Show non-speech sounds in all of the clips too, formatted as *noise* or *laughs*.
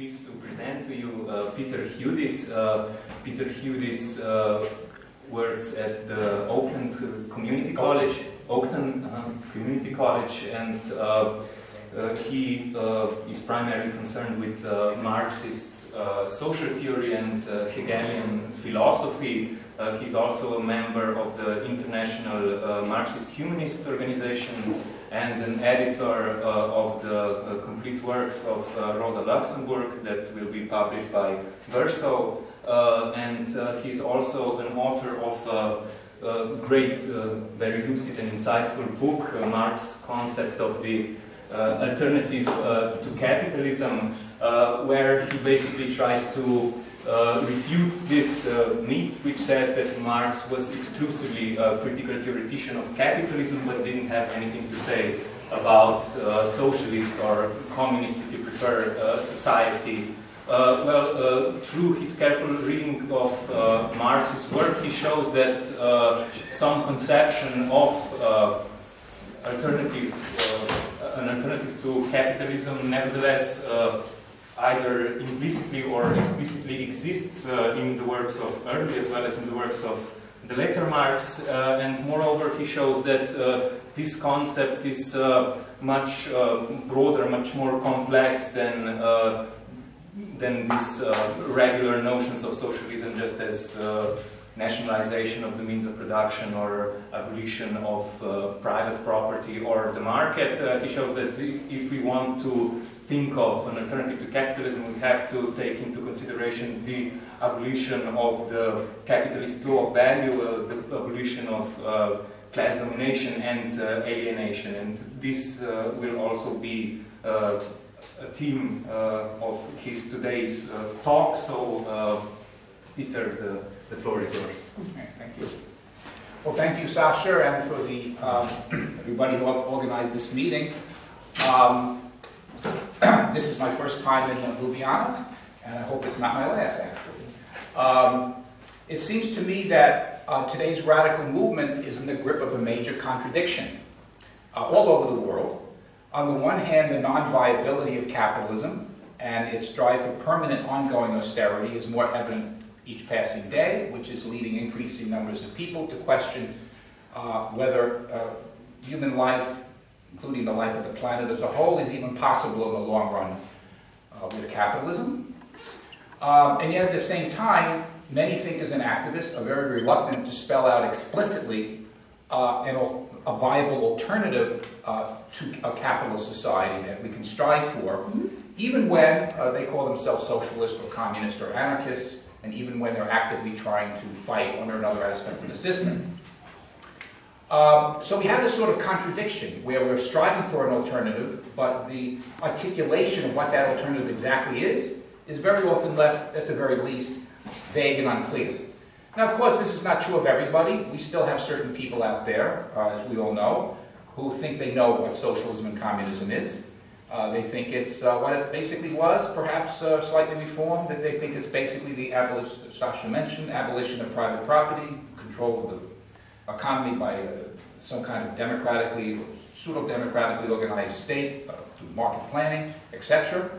pleased to present to you uh, Peter Hudis. Uh, Peter Hudis uh, works at the Oakland Community College, Oakton uh, Community College, and uh, uh, he is primarily concerned with Marxist social theory and Hegelian philosophy. he's also a member of the International Marxist Humanist Organization and an editor uh, of the uh, complete works of uh, Rosa Luxemburg that will be published by Verso. Uh, and uh, he's also an author of uh, a great, very lucid and insightful book, Marx's Concept of the Alternative to Capitalism, where he basically tries to uh, refute this uh, myth which says that Marx was exclusively a critical theoretician of capitalism but didn't have anything to say about uh, socialist or communist, if you prefer, uh, society. Uh, well, uh, through his careful reading of Marx's work, he shows that some conception of alternative, an alternative to capitalism nevertheless either implicitly or explicitly exists uh, in the works of early as well as in the works of the later Marx, uh, and moreover he shows that uh, this concept is uh, much uh, broader, much more complex than uh, than these regular notions of socialism just as nationalization of the means of production or abolition of private property or the market. he shows that if we want to think of an alternative to capitalism, we have to take into consideration the abolition of the capitalist law of value, uh, the abolition of uh, class domination and uh, alienation. And this uh, will also be uh, a theme uh, of his today's talk. So, Peter, the, the floor is yours. Okay, thank you. Well, thank you, Sasha, and for the um, *clears throat* everybody who organized this meeting. Um, *clears throat* this is my first time in Ljubljana, and I hope it's not my last, actually. Um, it seems to me that uh, today's radical movement is in the grip of a major contradiction uh, all over the world. On the one hand, the non-viability of capitalism and its drive for permanent ongoing austerity is more evident each passing day, which is leading increasing numbers of people to question uh, whether uh, human life including the life of the planet as a whole, is even possible in the long run uh, with capitalism. Um, and yet at the same time, many thinkers and activists are very reluctant to spell out explicitly uh, an, a viable alternative uh, to a capitalist society that we can strive for, mm -hmm. even when uh, they call themselves socialist or communist or anarchists, and even when they're actively trying to fight one or another aspect of the system. Um, so we have this sort of contradiction where we're striving for an alternative, but the articulation of what that alternative exactly is, is very often left, at the very least, vague and unclear. Now, of course, this is not true of everybody. We still have certain people out there, uh, as we all know, who think they know what socialism and communism is. Uh, they think it's uh, what it basically was, perhaps uh, slightly reformed, that they think it's basically the abolition, Sasha mentioned, abolition of private property, control of the economy by uh, some kind of democratically, pseudo-democratically organized state, uh, market planning, etc.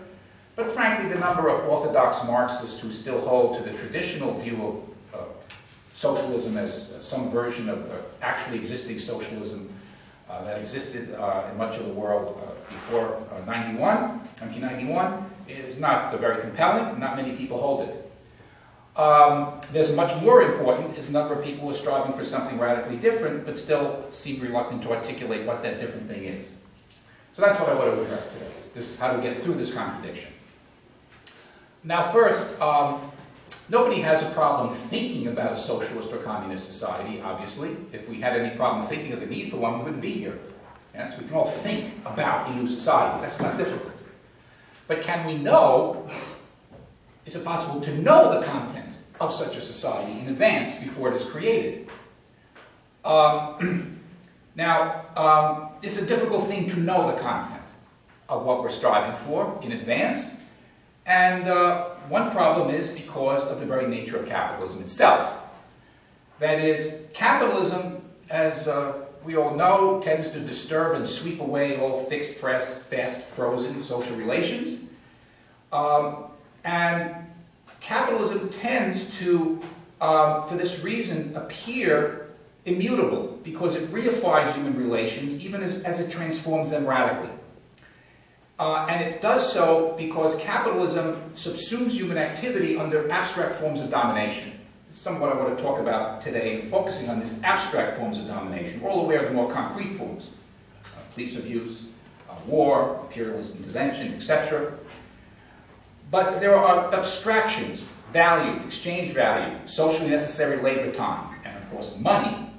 But frankly, the number of orthodox Marxists who still hold to the traditional view of uh, socialism as uh, some version of uh, actually existing socialism uh, that existed in much of the world before 91, 1991, is not very compelling. Not many people hold it. Um, there's much more important is the number of people who are striving for something radically different, but still seem reluctant to articulate what that different thing is. So that's what I want to address today. This is how to get through this contradiction. Now first, um, nobody has a problem thinking about a socialist or communist society, obviously. If we had any problem thinking of the need for one, we wouldn't be here. Yes, we can all think about a new society. That's not difficult. But can we know is it possible to know the content of such a society in advance before it is created? Um, *clears throat* now, um, it's a difficult thing to know the content of what we're striving for in advance. And uh, one problem is because of the very nature of capitalism itself. That is, capitalism, as uh, we all know, tends to disturb and sweep away all fixed, fast, frozen social relations Um, and capitalism tends to, um, for this reason, appear immutable because it reifies human relations even as, as it transforms them radically. Uh, and it does so because capitalism subsumes human activity under abstract forms of domination. This is somewhat I want to talk about today, focusing on these abstract forms of domination. We're all aware of the more concrete forms, uh, police abuse, uh, war, imperialist intervention, etc. But there are abstractions, value, exchange value, socially necessary labor time, and of course money,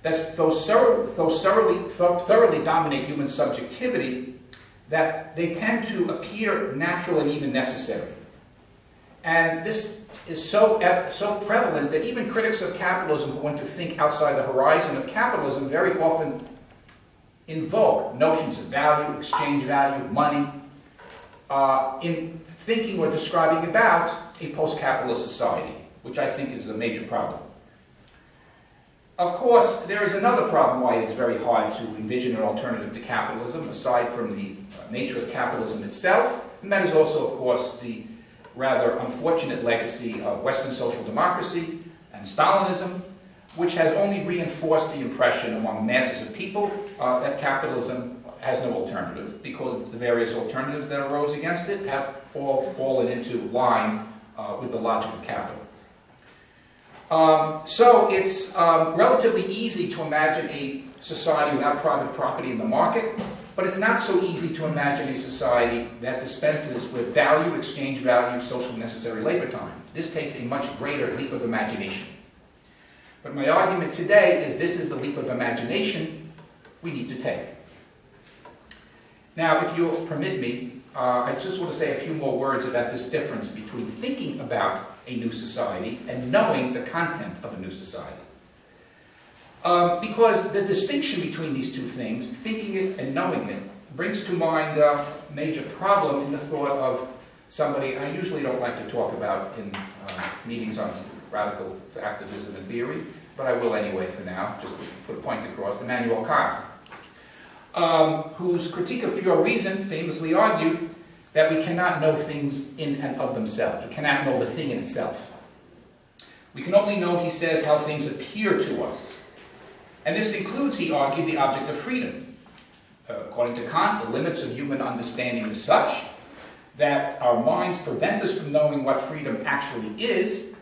that those, thoroughly, thoroughly dominate human subjectivity that they tend to appear natural and even necessary. And this is so, so prevalent that even critics of capitalism who want to think outside the horizon of capitalism very often invoke notions of value, exchange value, money, uh, in thinking or describing about a post-capitalist society, which I think is a major problem. Of course, there is another problem why it is very hard to envision an alternative to capitalism, aside from the uh, nature of capitalism itself, and that is also, of course, the rather unfortunate legacy of Western social democracy and Stalinism, which has only reinforced the impression among masses of people uh, that capitalism has no alternative, because the various alternatives that arose against it have all fallen into line uh, with the logic of capital. Um, so it's um, relatively easy to imagine a society without private property in the market, but it's not so easy to imagine a society that dispenses with value, exchange value, social necessary labor time. This takes a much greater leap of imagination. But my argument today is this is the leap of imagination we need to take. Now, if you'll permit me, uh, I just want to say a few more words about this difference between thinking about a new society and knowing the content of a new society. Um, because the distinction between these two things, thinking it and knowing it, brings to mind a major problem in the thought of somebody I usually don't like to talk about in uh, meetings on radical activism and theory, but I will anyway for now, just to put a point across, Immanuel Kant, um, whose critique of pure reason famously argued that we cannot know things in and of themselves. We cannot know the thing in itself. We can only know, he says, how things appear to us. And this includes, he argued, the object of freedom. Uh, according to Kant, the limits of human understanding is such that our minds prevent us from knowing what freedom actually is,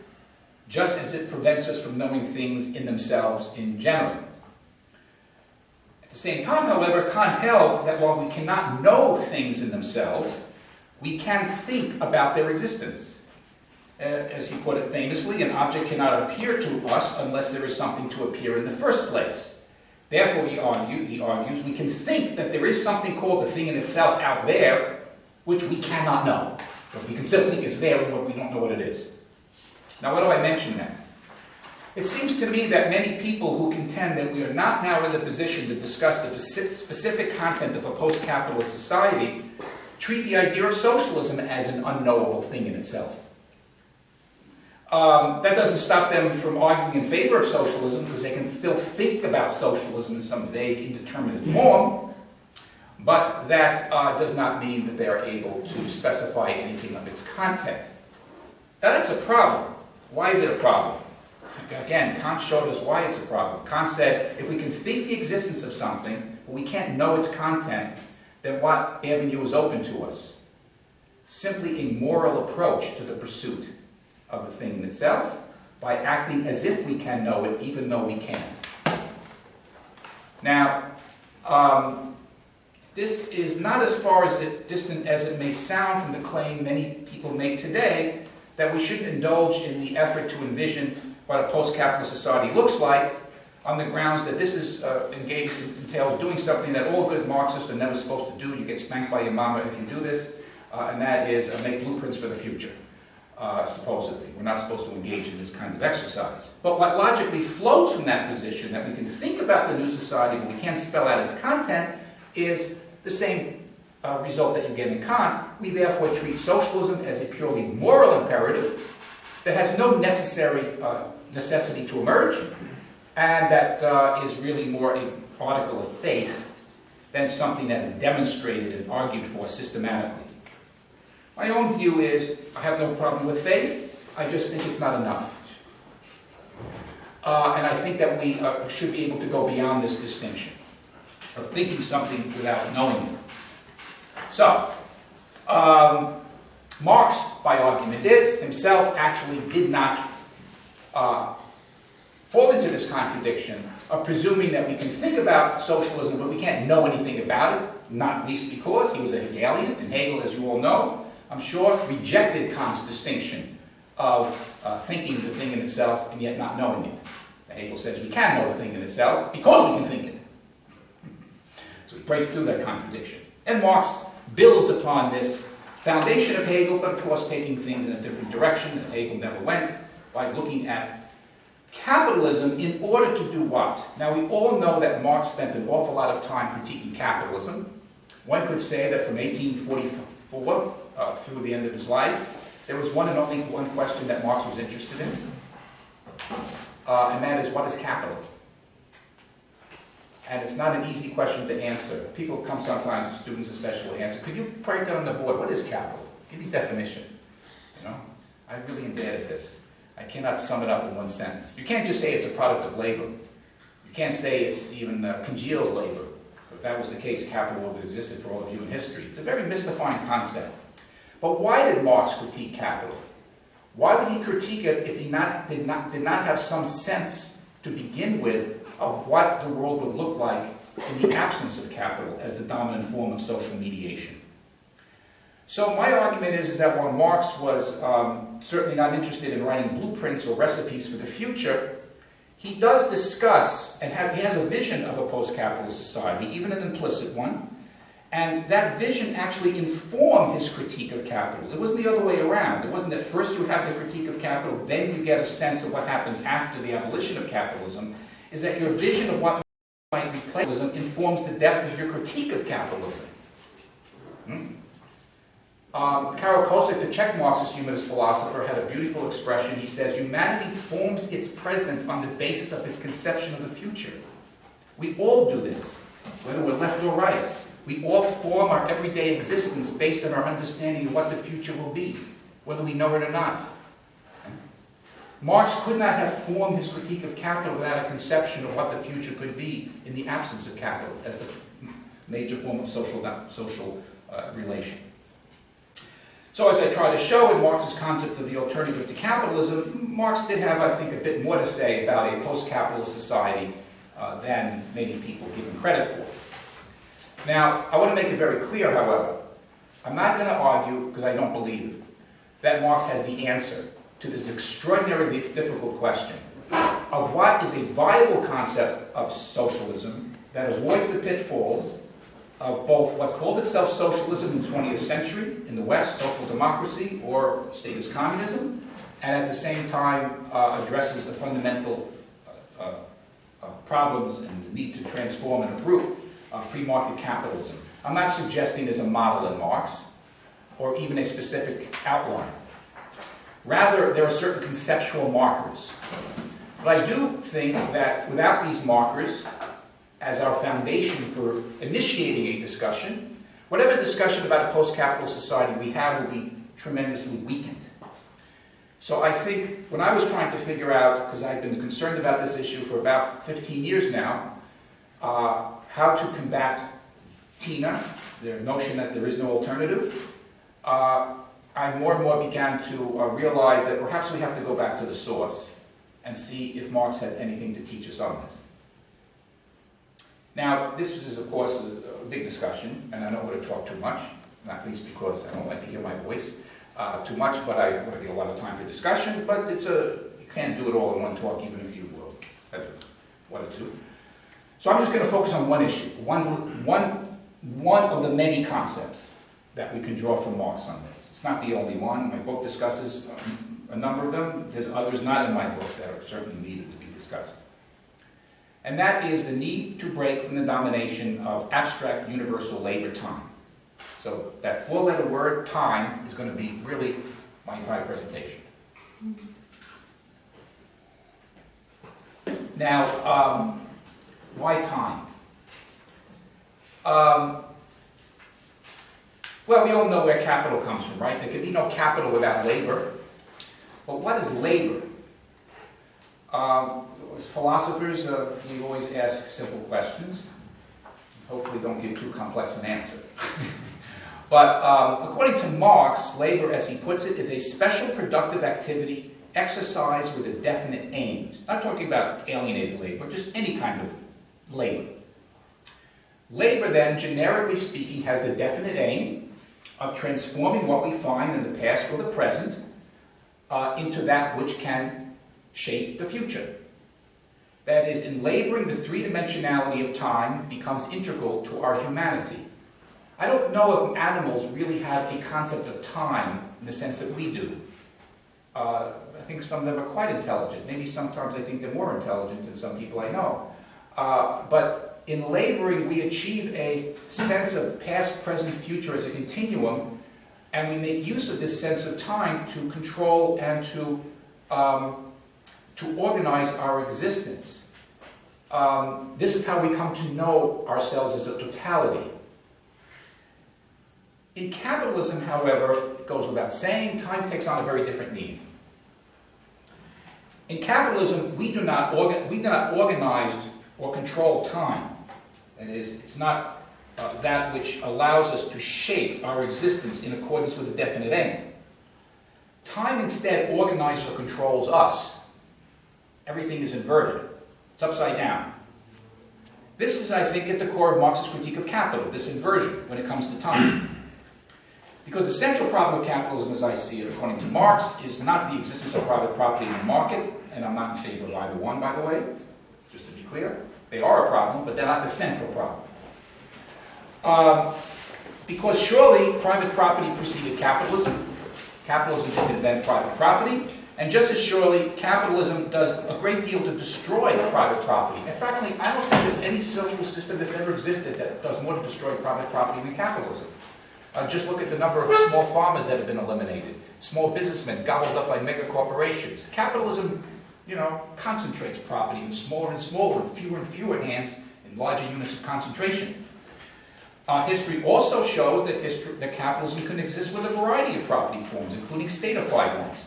just as it prevents us from knowing things in themselves in general. The same time, however, Kant held that while we cannot know things in themselves, we can think about their existence. Uh, as he put it famously, an object cannot appear to us unless there is something to appear in the first place. Therefore, he, argue, he argues, we can think that there is something called the thing in itself out there, which we cannot know. But we can still think it's there, but we don't know what it is. Now, why do I mention then? It seems to me that many people who contend that we are not now in the position to discuss the specific content of a post-capitalist society treat the idea of socialism as an unknowable thing in itself. Um, that doesn't stop them from arguing in favor of socialism because they can still think about socialism in some vague, indeterminate form, but that uh, does not mean that they are able to specify anything of its content. Now that's a problem. Why is it a problem? Again, Kant showed us why it's a problem. Kant said, if we can think the existence of something, but we can't know its content, then what avenue is open to us? Simply a moral approach to the pursuit of the thing in itself by acting as if we can know it even though we can't. Now, um, this is not as far as it, distant as it may sound from the claim many people make today that we shouldn't indulge in the effort to envision what a post-capitalist society looks like on the grounds that this is uh, engaged entails doing something that all good Marxists are never supposed to do. You get spanked by your mama if you do this, uh, and that is uh, make blueprints for the future. Uh, supposedly. We're not supposed to engage in this kind of exercise. But what logically flows from that position, that we can think about the new society but we can't spell out its content, is the same uh, result that you get in Kant. We therefore treat socialism as a purely moral imperative that has no necessary uh, necessity to emerge, and that uh, is really more an article of faith than something that is demonstrated and argued for systematically. My own view is, I have no problem with faith, I just think it's not enough. Uh, and I think that we uh, should be able to go beyond this distinction of thinking something without knowing it. So, um, Marx, by argument is, himself actually did not uh, fall into this contradiction of presuming that we can think about socialism, but we can't know anything about it, not least because he was a Hegelian, and Hegel, as you all know, I'm sure, rejected Kant's distinction of uh, thinking the thing in itself and yet not knowing it. Hegel says we can know the thing in itself because we can think it. So he breaks through that contradiction. And Marx builds upon this foundation of Hegel, but of course taking things in a different direction that Hegel never went, by looking at capitalism in order to do what? Now we all know that Marx spent an awful lot of time critiquing capitalism. One could say that from 1844 uh, through the end of his life, there was one and only one question that Marx was interested in, uh, and that is, what is capital? And it's not an easy question to answer. People come sometimes, students especially, answer, could you write down on the board, what is capital? Give me definition. You know, I'm really am bad at this. I cannot sum it up in one sentence. You can't just say it's a product of labor. You can't say it's even uh, congealed labor. If that was the case, capital would have existed for all of human history. It's a very mystifying concept. But why did Marx critique capital? Why would he critique it if he not, did, not, did not have some sense to begin with of what the world would look like in the absence of capital as the dominant form of social mediation? So my argument is, is that while Marx was um, certainly not interested in writing blueprints or recipes for the future, he does discuss and have, he has a vision of a post-capitalist society, even an implicit one, and that vision actually informed his critique of capital. It wasn't the other way around. It wasn't that first you have the critique of capital, then you get a sense of what happens after the abolition of capitalism. Is that your vision of what might be capitalism informs the depth of your critique of capitalism. Hmm? Um, Karel Kosík, the Czech Marxist humanist philosopher, had a beautiful expression. He says, humanity forms its present on the basis of its conception of the future. We all do this, whether we're left or right. We all form our everyday existence based on our understanding of what the future will be, whether we know it or not. Marx could not have formed his critique of capital without a conception of what the future could be in the absence of capital as the major form of social, social uh, relation. So as I try to show in Marx's concept of the alternative to capitalism, Marx did have, I think, a bit more to say about a post-capitalist society uh, than many people give him credit for. Now, I want to make it very clear, however, I'm not going to argue, because I don't believe, that Marx has the answer to this extraordinarily difficult question of what is a viable concept of socialism that avoids the pitfalls of both what called itself socialism in the 20th century in the West, social democracy, or statist communism, and at the same time uh, addresses the fundamental uh, uh, problems and the need to transform and uproot uh, free market capitalism. I'm not suggesting there's a model in Marx or even a specific outline. Rather, there are certain conceptual markers. But I do think that without these markers, as our foundation for initiating a discussion, whatever discussion about a post-capital society we have will be tremendously weakened. So I think when I was trying to figure out, because I've been concerned about this issue for about 15 years now, uh, how to combat TINA, the notion that there is no alternative, uh, I more and more began to uh, realize that perhaps we have to go back to the source and see if Marx had anything to teach us on this. Now, this is, of course, a, a big discussion, and I don't want to talk too much, not least because I don't like to hear my voice uh, too much, but I want to get a lot of time for discussion, but it's a, you can't do it all in one talk, even if you will, one or two. So I'm just going to focus on one issue, one, one, one of the many concepts that we can draw from Marx on this. It's not the only one. My book discusses um, a number of them. There's others not in my book that are certainly needed to be discussed. And that is the need to break from the domination of abstract universal labor time. So that four-letter word, time, is going to be really my entire presentation. Now, um, why time? Um, Well, we all know where capital comes from, right? There can be no capital without labor. But what is labor? Um, as philosophers, uh, we always ask simple questions. Hopefully don't give too complex an answer. *laughs* but um, according to Marx, labor, as he puts it, is a special productive activity exercised with a definite aim. Not talking about alienated labor, but just any kind of labor. Labor then, generically speaking, has the definite aim of transforming what we find in the past or the present uh, into that which can shape the future. That is, in laboring, the three-dimensionality of time becomes integral to our humanity. I don't know if animals really have a concept of time in the sense that we do. Uh, I think some of them are quite intelligent. Maybe sometimes I think they're more intelligent than some people I know. Uh, but in laboring, we achieve a sense of past, present, future as a continuum, and we make use of this sense of time to control and to um, to organize our existence. Um, this is how we come to know ourselves as a totality. In capitalism, however, it goes without saying, time takes on a very different meaning. In capitalism, we do not, we do not organize or control time. That is, it's not uh, that which allows us to shape our existence in accordance with a definite aim. Time instead organizes or controls us everything is inverted. It's upside down. This is, I think, at the core of Marx's critique of capital, this inversion when it comes to time. Because the central problem of capitalism, as I see it, according to Marx, is not the existence of private property in the market, and I'm not in favor of either one, by the way, just to be clear. They are a problem, but they're not the central problem. Um, because surely private property preceded capitalism. Capitalism didn't invent private property. And just as surely, capitalism does a great deal to destroy private property. And frankly, I don't think there's any social system that's ever existed that does more to destroy private property than capitalism. Uh, just look at the number of small farmers that have been eliminated, small businessmen gobbled up by mega corporations. Capitalism, you know, concentrates property in smaller and smaller, and fewer and fewer hands in larger units of concentration. Uh, history also shows that, history, that capitalism can exist with a variety of property forms, including statified ones.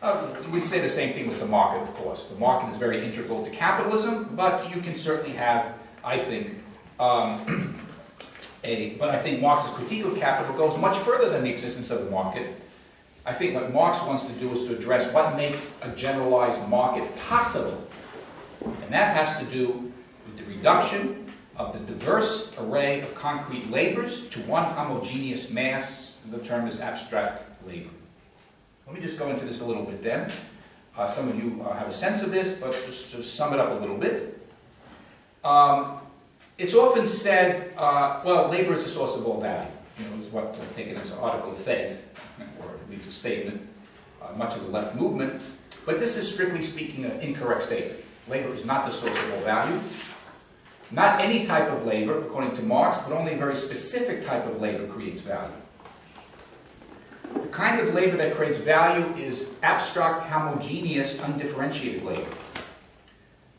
Uh, we'd say the same thing with the market, of course. The market is very integral to capitalism, but you can certainly have, I think, um, *clears throat* a, but I think Marx's critique of capital goes much further than the existence of the market. I think what Marx wants to do is to address what makes a generalized market possible. And that has to do with the reduction of the diverse array of concrete labors to one homogeneous mass, the term is abstract labor. Let me just go into this a little bit then. Uh, some of you uh, have a sense of this, but just to sum it up a little bit. Um, it's often said, uh, well, labor is the source of all value. You know, is what uh, taken as an article of faith, or at least a statement, uh, much of the left movement. But this is strictly speaking an incorrect statement. Labor is not the source of all value. Not any type of labor, according to Marx, but only a very specific type of labor creates value. The kind of labor that creates value is abstract, homogeneous, undifferentiated labor.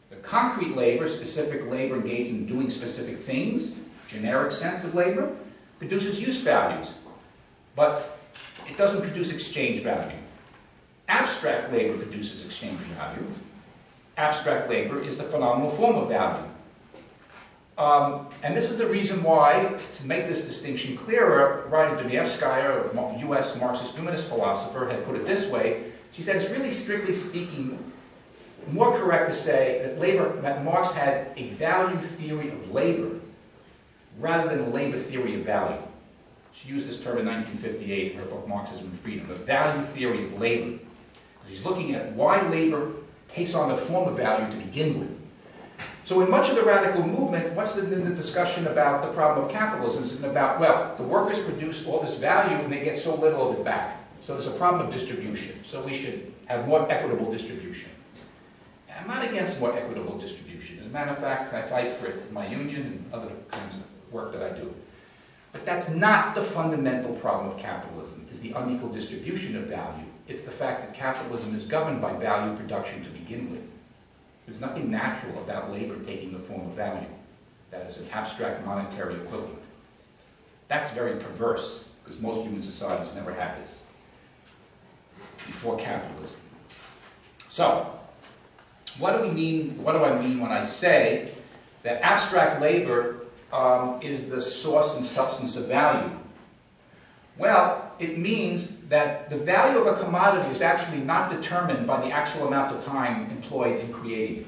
The concrete labor, specific labor engaged in doing specific things, generic sense of labor, produces use values, but it doesn't produce exchange value. Abstract labor produces exchange value. Abstract labor is the phenomenal form of value. Um, and this is the reason why, to make this distinction clearer, Raya Dunayevskaya, a US Marxist humanist philosopher, had put it this way. She said it's really strictly speaking more correct to say that labor, that Marx had a value theory of labor rather than a labor theory of value. She used this term in 1958 in her book Marxism and Freedom, the value theory of labor. She's looking at why labor takes on the form of value to begin with. So in much of the radical movement, what's the, the discussion about the problem of capitalism? It's about, well, the workers produce all this value and they get so little of it back. So there's a problem of distribution. So we should have more equitable distribution. I'm not against more equitable distribution. As a matter of fact, I fight for it in my union and other kinds of work that I do. But that's not the fundamental problem of capitalism, is the unequal distribution of value. It's the fact that capitalism is governed by value production to begin with. There's nothing natural about labor taking the form of value. That is an abstract monetary equivalent. That's very perverse, because most human societies never had this before capitalism. So, what do we mean, what do I mean when I say that abstract labor um, is the source and substance of value? Well, it means that the value of a commodity is actually not determined by the actual amount of time employed in creating it.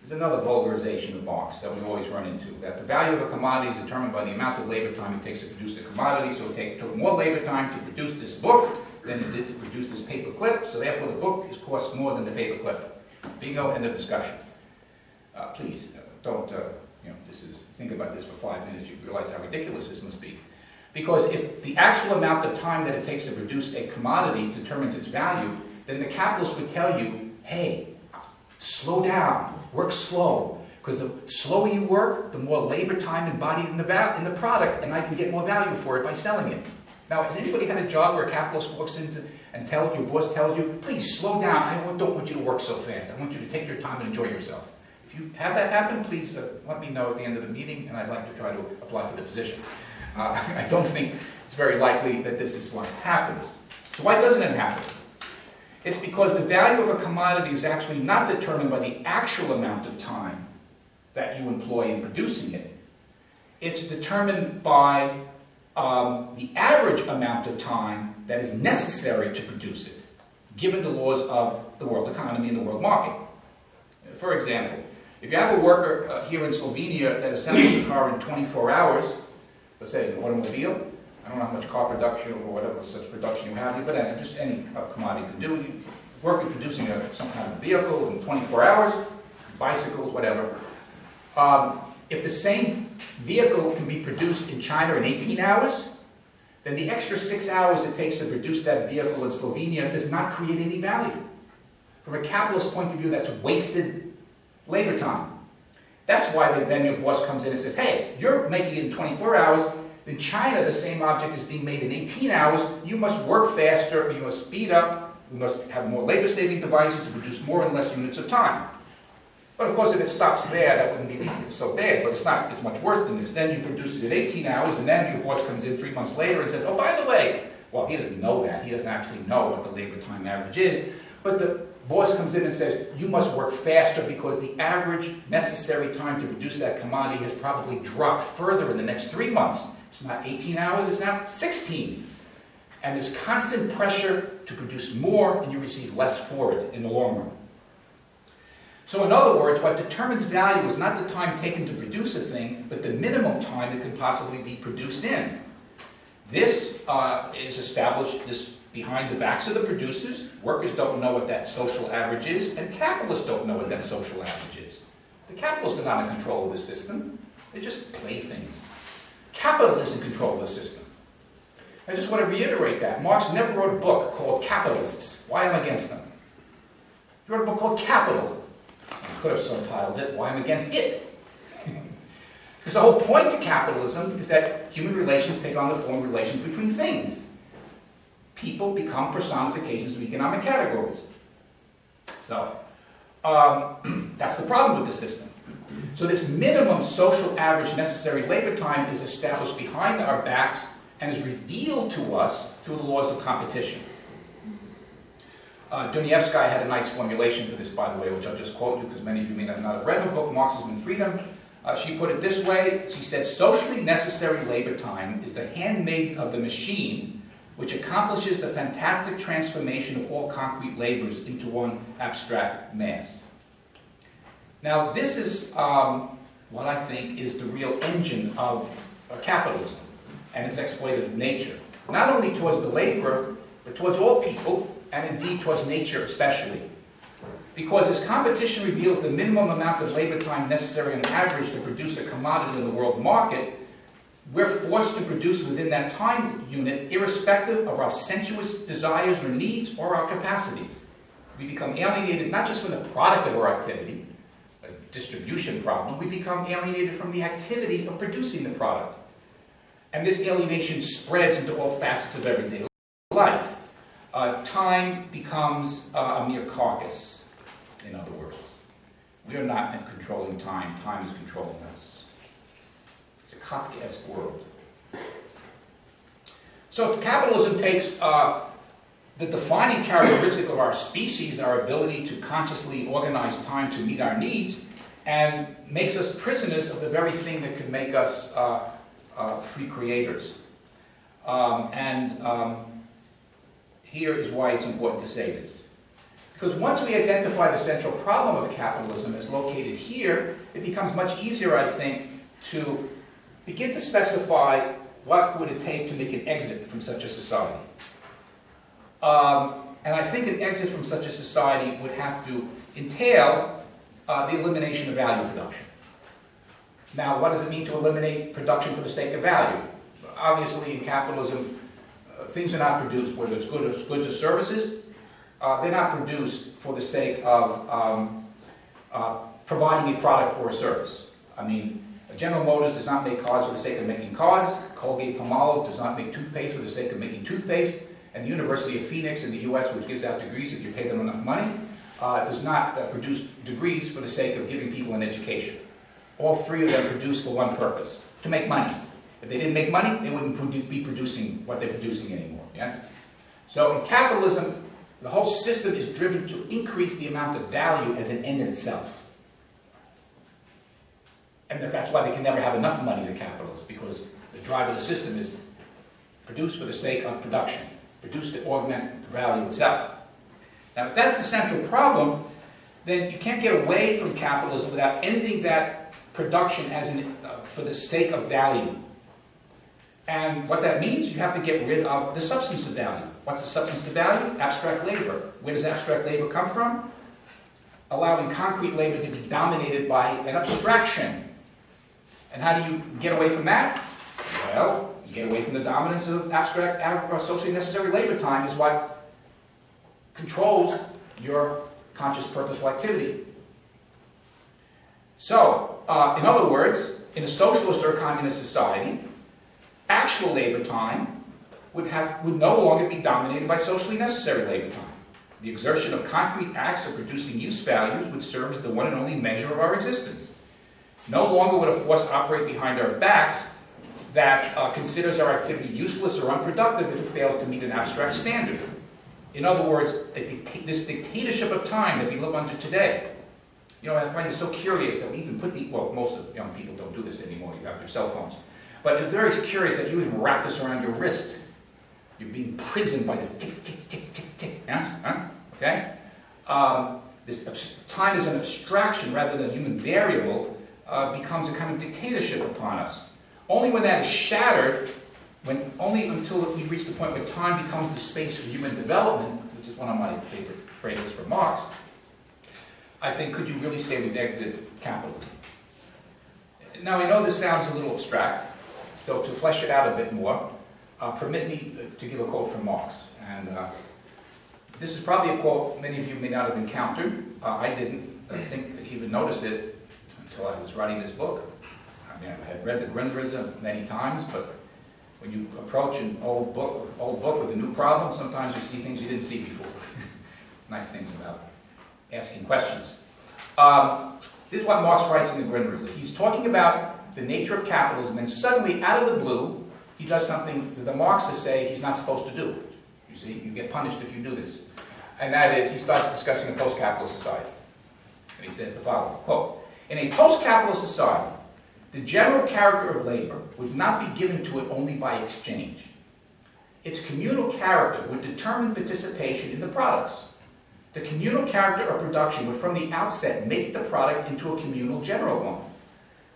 There's another vulgarization of Marx that we always run into, that the value of a commodity is determined by the amount of labor time it takes to produce the commodity, so it took more labor time to produce this book than it did to produce this paper clip, so therefore the book is costs more than the paper clip. Bingo, end of discussion. Uh, please, uh, don't, uh, you know, this is, think about this for five minutes, you realize how ridiculous this must be. Because if the actual amount of time that it takes to produce a commodity determines its value, then the capitalist would tell you, hey, slow down, work slow. Because the slower you work, the more labor time embodied in the, in the product, and I can get more value for it by selling it. Now, has anybody had a job where a capitalist walks into and tell your boss tells you, please slow down, I don't want you to work so fast, I want you to take your time and enjoy yourself. If you have that happen, please uh, let me know at the end of the meeting, and I'd like to try to apply for the position. Uh, *laughs* I don't think it's very likely that this is what happens. So why doesn't it happen? It's because the value of a commodity is actually not determined by the actual amount of time that you employ in producing it. It's determined by um, the average amount of time that is necessary to produce it, given the laws of the world economy and the world market. For example, if you have a worker uh, here in Slovenia that assembles a car in 24 hours, let's say an automobile. I don't know how much car production or whatever such production you have but uh, just any commodity can do. You work at producing a, some kind of vehicle in 24 hours, bicycles, whatever. Um, if the same vehicle can be produced in China in 18 hours, then the extra six hours it takes to produce that vehicle in Slovenia does not create any value. From a capitalist point of view, that's wasted labor time. That's why then your boss comes in and says, hey, you're making it in 24 hours. In China, the same object is being made in 18 hours. You must work faster, you must speed up, you must have more labor-saving devices to produce more in less units of time. But of course, if it stops there, that wouldn't be so bad, but it's not, it's much worse than this. Then you produce it in 18 hours, and then your boss comes in three months later and says, oh, by the way, well, he doesn't know that. He doesn't actually know what the labor time average is. But the boss comes in and says, you must work faster because the average necessary time to produce that commodity has probably dropped further in the next three months. It's not 18 hours, it's now 16. And there's constant pressure to produce more and you receive less for it in the long run. So in other words, what determines value is not the time taken to produce a thing, but the minimum time it can possibly be produced in. This uh, is established, this behind the backs of the producers. Workers don't know what that social average is, and capitalists don't know what that social average is. The capitalists are not in control of the system. They're just playthings. Capital is in control of the system. I just want to reiterate that. Marx never wrote a book called Capitalists, Why I'm Against Them. He wrote a book called Capital. I could have subtitled it, Why I'm Against It. *laughs* because the whole point to capitalism is that human relations take on the form of relations between things people become personifications of economic categories. So, um, *clears throat* that's the problem with the system. So this minimum social average necessary labor time is established behind our backs and is revealed to us through the laws of competition. Uh, had a nice formulation for this, by the way, which I'll just quote you because many of you may not have read her book, Marxism and Freedom. Uh, she put it this way, she said, socially necessary labor time is the handmaid of the machine which accomplishes the fantastic transformation of all concrete labors into one abstract mass. Now, this is um, what I think is the real engine of uh, capitalism and its exploitative nature, not only towards the laborer, but towards all people, and indeed towards nature especially. Because as competition reveals the minimum amount of labor time necessary on average to produce a commodity in the world market, we're forced to produce within that time unit irrespective of our sensuous desires or needs or our capacities. We become alienated not just from the product of our activity, a distribution problem, we become alienated from the activity of producing the product. And this alienation spreads into all facets of everyday life. Uh, time becomes uh, a mere carcass, in other words. We are not controlling time, time is controlling us. Kafkaesque world. So capitalism takes uh, the defining characteristic of our species, our ability to consciously organize time to meet our needs, and makes us prisoners of the very thing that could make us uh, uh, free creators. Um, and um, here is why it's important to say this. Because once we identify the central problem of capitalism as located here, it becomes much easier, I think, to begin to specify what would it take to make an exit from such a society. Um, and I think an exit from such a society would have to entail uh, the elimination of value production. Now, what does it mean to eliminate production for the sake of value? Obviously, in capitalism, uh, things are not produced, whether it's goods or, goods or services, uh, they're not produced for the sake of um, uh, providing a product or a service. I mean, General Motors does not make cars for the sake of making cars, Colgate Palmolive does not make toothpaste for the sake of making toothpaste, and the University of Phoenix in the US, which gives out degrees if you pay them enough money, uh, does not uh, produce degrees for the sake of giving people an education. All three of them produce for one purpose, to make money. If they didn't make money, they wouldn't produ be producing what they're producing anymore, yes? So in capitalism, the whole system is driven to increase the amount of value as an end in itself. And that that's why they can never have enough money, the capitalists, because the drive of the system is produced for the sake of production, produced to augment the value itself. Now, if that's the central problem, then you can't get away from capitalism without ending that production as an, uh, for the sake of value. And what that means, you have to get rid of the substance of value. What's the substance of value? Abstract labor. Where does abstract labor come from? Allowing concrete labor to be dominated by an abstraction. And how do you get away from that? Well, get away from the dominance of abstract, uh, socially necessary labor time is what controls your conscious purposeful activity. So, uh, in other words, in a socialist or a communist society, actual labor time would, have, would no longer be dominated by socially necessary labor time. The exertion of concrete acts of producing use values would serve as the one and only measure of our existence. No longer would a force operate behind our backs that uh, considers our activity useless or unproductive if it fails to meet an abstract standard. In other words, dicta this dictatorship of time that we live under today. You know, I find it so curious that we even put the, well, most of young people don't do this anymore, you have your cell phones. But it's very curious that you even wrap this around your wrist. You're being imprisoned by this tick, tick, tick, tick, tick. Yes? Huh? Okay? Um, this time is an abstraction rather than a human variable uh, becomes a kind of dictatorship upon us. Only when that is shattered, when only until we reach the point where time becomes the space for human development, which is one of my favorite phrases from Marx, I think could you really say we've exited capitalism? Now I know this sounds a little abstract, so to flesh it out a bit more, uh, permit me to give a quote from Marx. And uh, this is probably a quote many of you may not have encountered. Uh, I didn't I think even notice it until I was writing this book. I mean, I had read the Grundrisse many times, but when you approach an old book, old book with a new problem, sometimes you see things you didn't see before. *laughs* it's nice things about asking questions. Um, this is what Marx writes in the Grundrisse. He's talking about the nature of capitalism, and suddenly, out of the blue, he does something that the Marxists say he's not supposed to do. You see, you get punished if you do this. And that is, he starts discussing a post-capitalist society. And he says the following, quote, In a post-capitalist society, the general character of labor would not be given to it only by exchange. Its communal character would determine participation in the products. The communal character of production would from the outset make the product into a communal general one.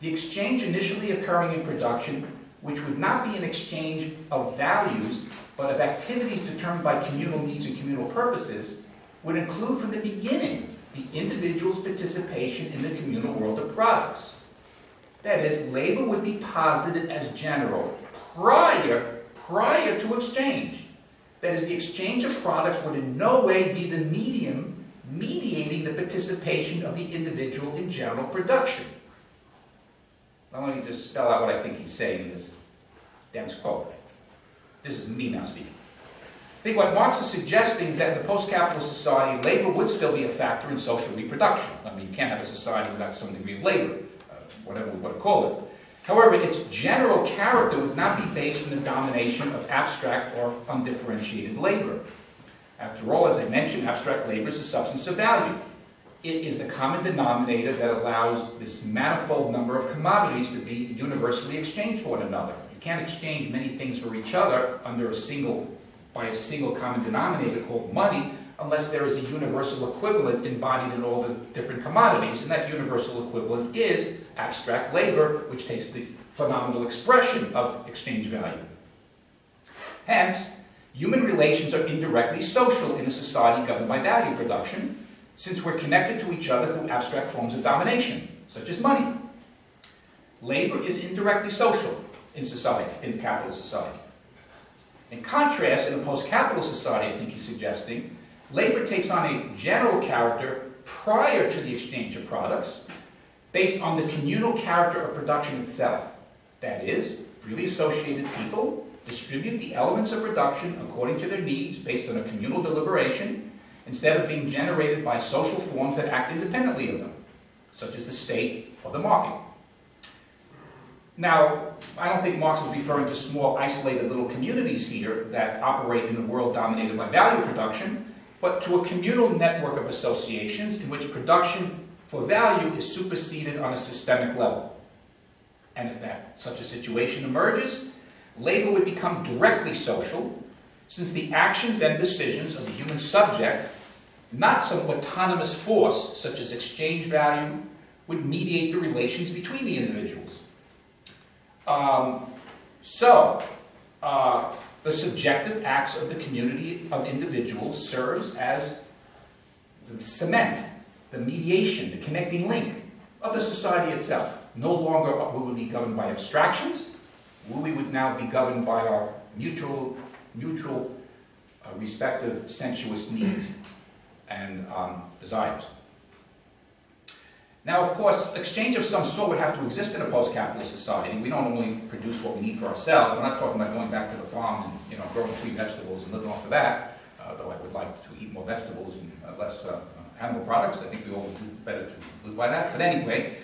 The exchange initially occurring in production which would not be an exchange of values, but of activities determined by communal needs and communal purposes, would include from the beginning the individual's participation in the communal world of products. That is, labor would be posited as general prior, prior to exchange. That is, the exchange of products would in no way be the medium mediating the participation of the individual in general production. Now let me just spell out what I think he's saying in this dense quote. This is me now speaking. I think what Marx is suggesting is that in the post-capitalist society, labor would still be a factor in social reproduction. I mean, you can't have a society without some degree of labor, uh, whatever we want to call it. However, its general character would not be based on the domination of abstract or undifferentiated labor. After all, as I mentioned, abstract labor is a substance of value. It is the common denominator that allows this manifold number of commodities to be universally exchanged for one another. You can't exchange many things for each other under a single, by a single common denominator called money, unless there is a universal equivalent embodied in all the different commodities, and that universal equivalent is abstract labor, which takes the phenomenal expression of exchange value. Hence, human relations are indirectly social in a society governed by value production, since we're connected to each other through abstract forms of domination, such as money. Labor is indirectly social in society, in capitalist society. In contrast, in a post-capitalist society, I think he's suggesting, labor takes on a general character prior to the exchange of products, based on the communal character of production itself. That is, freely associated people distribute the elements of production according to their needs based on a communal deliberation, instead of being generated by social forms that act independently of them, such as the state or the market. Now, I don't think Marx is referring to small, isolated little communities here that operate in a world dominated by value production, but to a communal network of associations in which production for value is superseded on a systemic level. And if that such a situation emerges, labor would become directly social, since the actions and decisions of the human subject, not some autonomous force such as exchange value, would mediate the relations between the individuals. Um, so, uh, the subjective acts of the community of individuals serves as the cement the mediation, the connecting link of the society itself. No longer will we be governed by abstractions, we would now be governed by our mutual, mutual uh, respective sensuous needs and um, desires. Now, of course, exchange of some sort would have to exist in a post-capitalist society. We don't only produce what we need for ourselves. We're not talking about going back to the farm and you know, growing free vegetables and living off of that, uh, though I would like to eat more vegetables and uh, less uh, animal products. I think we all do better to live by that. But anyway,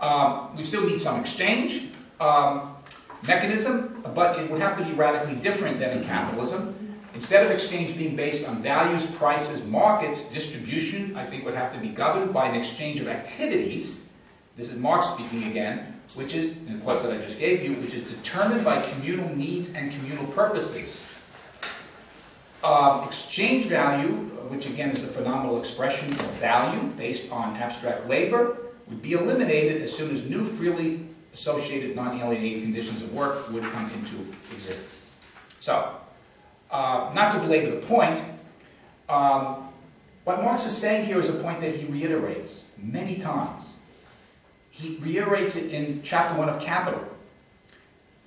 um, we still need some exchange um, mechanism, but it would have to be radically different than in capitalism. Instead of exchange being based on values, prices, markets, distribution, I think would have to be governed by an exchange of activities. This is Marx speaking again, which is, in the quote that I just gave you, which is determined by communal needs and communal purposes. Uh, exchange value which again is the phenomenal expression of value based on abstract labor, would be eliminated as soon as new freely associated non-alienated conditions of work would come into existence. So, uh, not to belabor the point, um, what Marx is saying here is a point that he reiterates many times. He reiterates it in chapter 1 of Capital,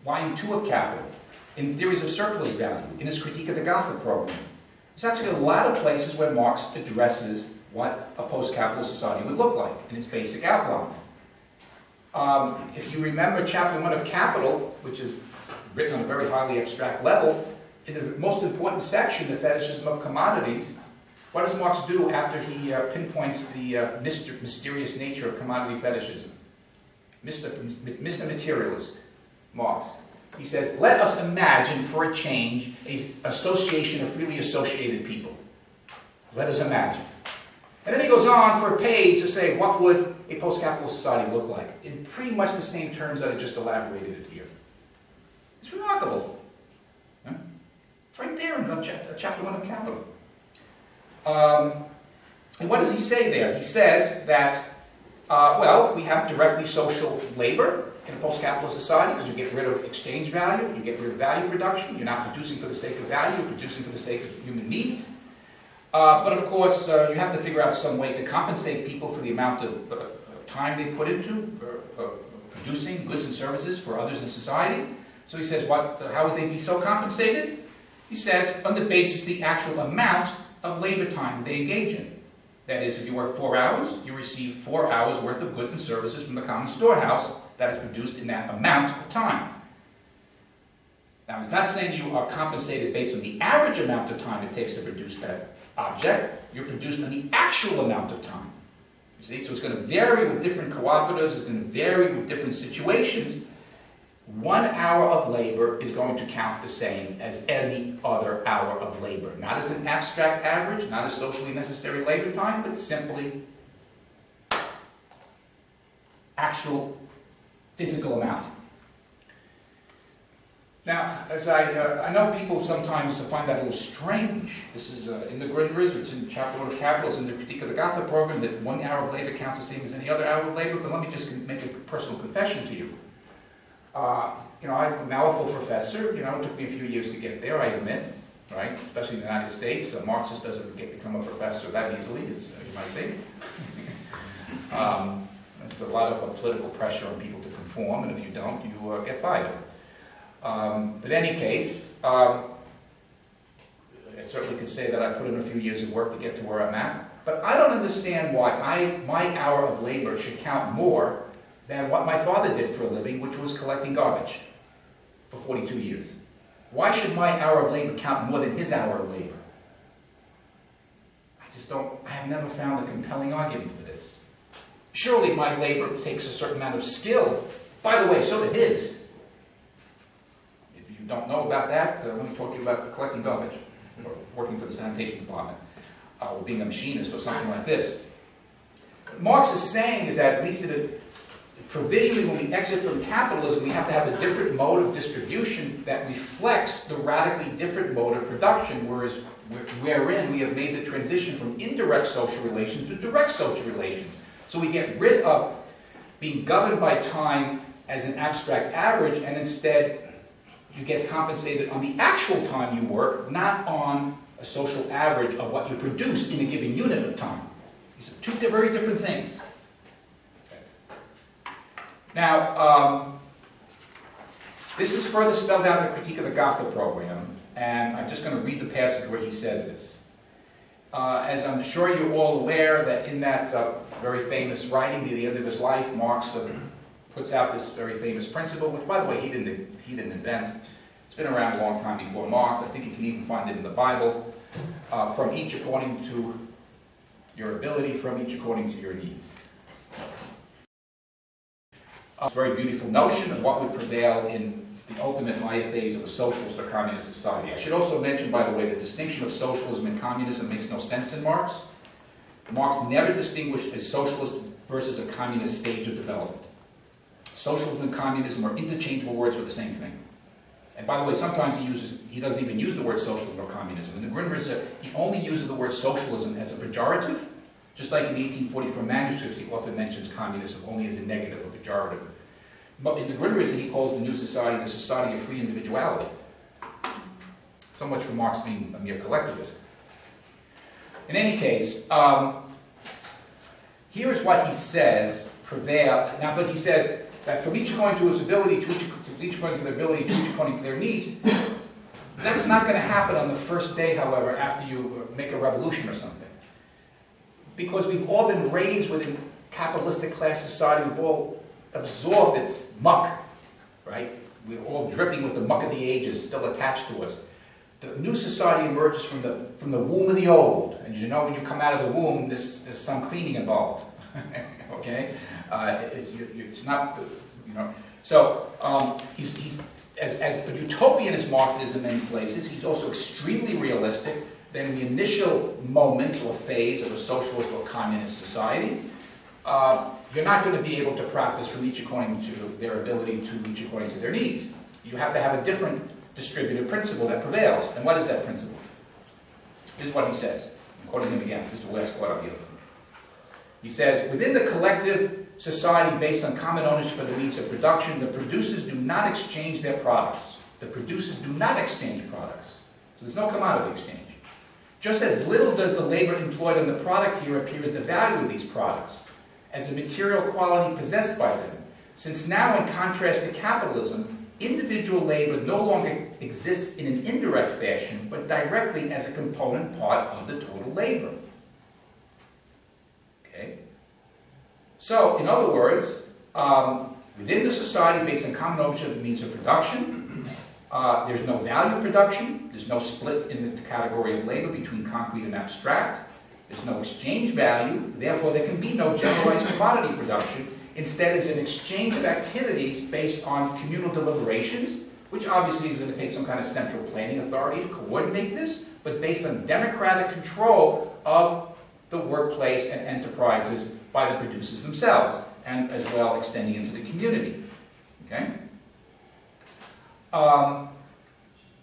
volume 2 of Capital, in Theories of Surplus Value, in his critique of the Gotha program, there's actually a lot of places where Marx addresses what a post-capitalist society would look like in its basic outline. Um, if you remember chapter one of Capital, which is written on a very highly abstract level, in the most important section, the fetishism of commodities, what does Marx do after he uh, pinpoints the uh, myster mysterious nature of commodity fetishism? Mr. Mr. Materialist, Marx. He says, let us imagine for a change a association of freely associated people. Let us imagine. And then he goes on for a page to say, what would a post-capitalist society look like? In pretty much the same terms that I just elaborated here. It's remarkable. It's right there in chapter 1 of Capital. Um, and what does he say there? He says that, uh, well, we have directly social labor, in a post-capitalist society because you get rid of exchange value, you get rid of value production, you're not producing for the sake of value, you're producing for the sake of human needs. Uh, but of course, uh, you have to figure out some way to compensate people for the amount of uh, time they put into uh, uh, producing goods and services for others in society. So he says, what, how would they be so compensated? He says, on the basis of the actual amount of labor time they engage in. That is, if you work four hours, you receive four hours worth of goods and services from the common storehouse that is produced in that amount of time. Now, he's not saying you are compensated based on the average amount of time it takes to produce that object. You're produced on the actual amount of time. You see? So it's going to vary with different cooperatives. It's going to vary with different situations. One hour of labor is going to count the same as any other hour of labor. Not as an abstract average, not as socially necessary labor time, but simply actual physical amount. Now, as I, uh, I know people sometimes find that a little strange. This is uh, in the Grundrisse, it's in Chapter 1 of Capitalism, the critique of the Gotha program, that one hour of labor counts the same as any other hour of labor, but let me just make a personal confession to you. Uh, you know, I'm a full professor, you know, it took me a few years to get there, I admit, right? Especially in the United States, a Marxist doesn't get, become a professor that easily, as uh, you might think. *laughs* um, it's a lot of uh, political pressure on people to conform, and if you don't, you uh, get fired. Um, but in any case, um, I certainly could say that I put in a few years of work to get to where I'm at, but I don't understand why I, my hour of labor should count more than what my father did for a living, which was collecting garbage for 42 years. Why should my hour of labor count more than his hour of labor? I just don't, I have never found a compelling argument for this. Surely my labor takes a certain amount of skill. By the way, so did his. If you don't know about that, uh, let me talk to you about collecting garbage, or working for the sanitation department, uh, or being a machinist, or something like this. What Marx is saying is that, at least at provisionally, when we exit from capitalism, we have to have a different mode of distribution that reflects the radically different mode of production, whereas wherein we have made the transition from indirect social relations to direct social relations. So we get rid of being governed by time as an abstract average, and instead you get compensated on the actual time you work, not on a social average of what you produce in a given unit of time. These are two very different things. Now, um, this is further spelled out in the Critique of the Gotha program, and I'm just going to read the passage where he says this. Uh, as I'm sure you're all aware that in that uh, very famous writing, near the end of his life, Marx puts out this very famous principle, which, by the way, he didn't, he didn't invent. It's been around a long time before Marx. I think you can even find it in the Bible. Uh, from each according to your ability, from each according to your needs a very beautiful notion of what would prevail in the ultimate Maya phase of a socialist or communist society. I should also mention, by the way, the distinction of socialism and communism makes no sense in Marx. Marx never distinguished a socialist versus a communist stage of development. Socialism and communism are interchangeable words for the same thing. And by the way, sometimes he uses, he doesn't even use the word socialism or communism. In the Grundrisse, he only uses the word socialism as a pejorative, just like in the 1844 manuscripts, he often mentions communism only as a negative pejorative. But in the Grundrisse he calls the new society the society of free individuality. So much for Marx being a mere collectivist. In any case, um, here is what he says prevail. Now, but he says that from each according to his ability, to each, to each according to their ability, to each according to their needs. That's not going to happen on the first day, however, after you make a revolution or something because we've all been raised within capitalistic class society, we've all absorbed its muck, right? We're all dripping with the muck of the ages still attached to us. The new society emerges from the, from the womb of the old. And you know when you come out of the womb, there's, there's some cleaning involved, *laughs* okay? Uh, it's, you, it's not, you know. So um, he's, he's, as, as utopian as Marx is in places, he's also extremely realistic then the initial moments or phase of a socialist or communist society, uh, you're not going to be able to practice from each according to their ability to each according to their needs. You have to have a different distributive principle that prevails. And what is that principle? This is what he says. I'm quoting him again. This is the last quote I'll give. He says, within the collective society based on common ownership of the means of production, the producers do not exchange their products. The producers do not exchange products. So there's no commodity exchange. Just as little does the labor employed on the product here appear as the value of these products, as a material quality possessed by them, since now, in contrast to capitalism, individual labor no longer exists in an indirect fashion, but directly as a component part of the total labor. Okay? So, in other words, um, within the society based on common ownership of the means of production, uh, there's no value production. There's no split in the category of labor between concrete and abstract. There's no exchange value. Therefore, there can be no generalized commodity production. instead it's an exchange of activities based on communal deliberations, which obviously is going to take some kind of central planning authority to coordinate this, but based on democratic control of the workplace and enterprises by the producers themselves, and as well extending into the community. Okay? Um,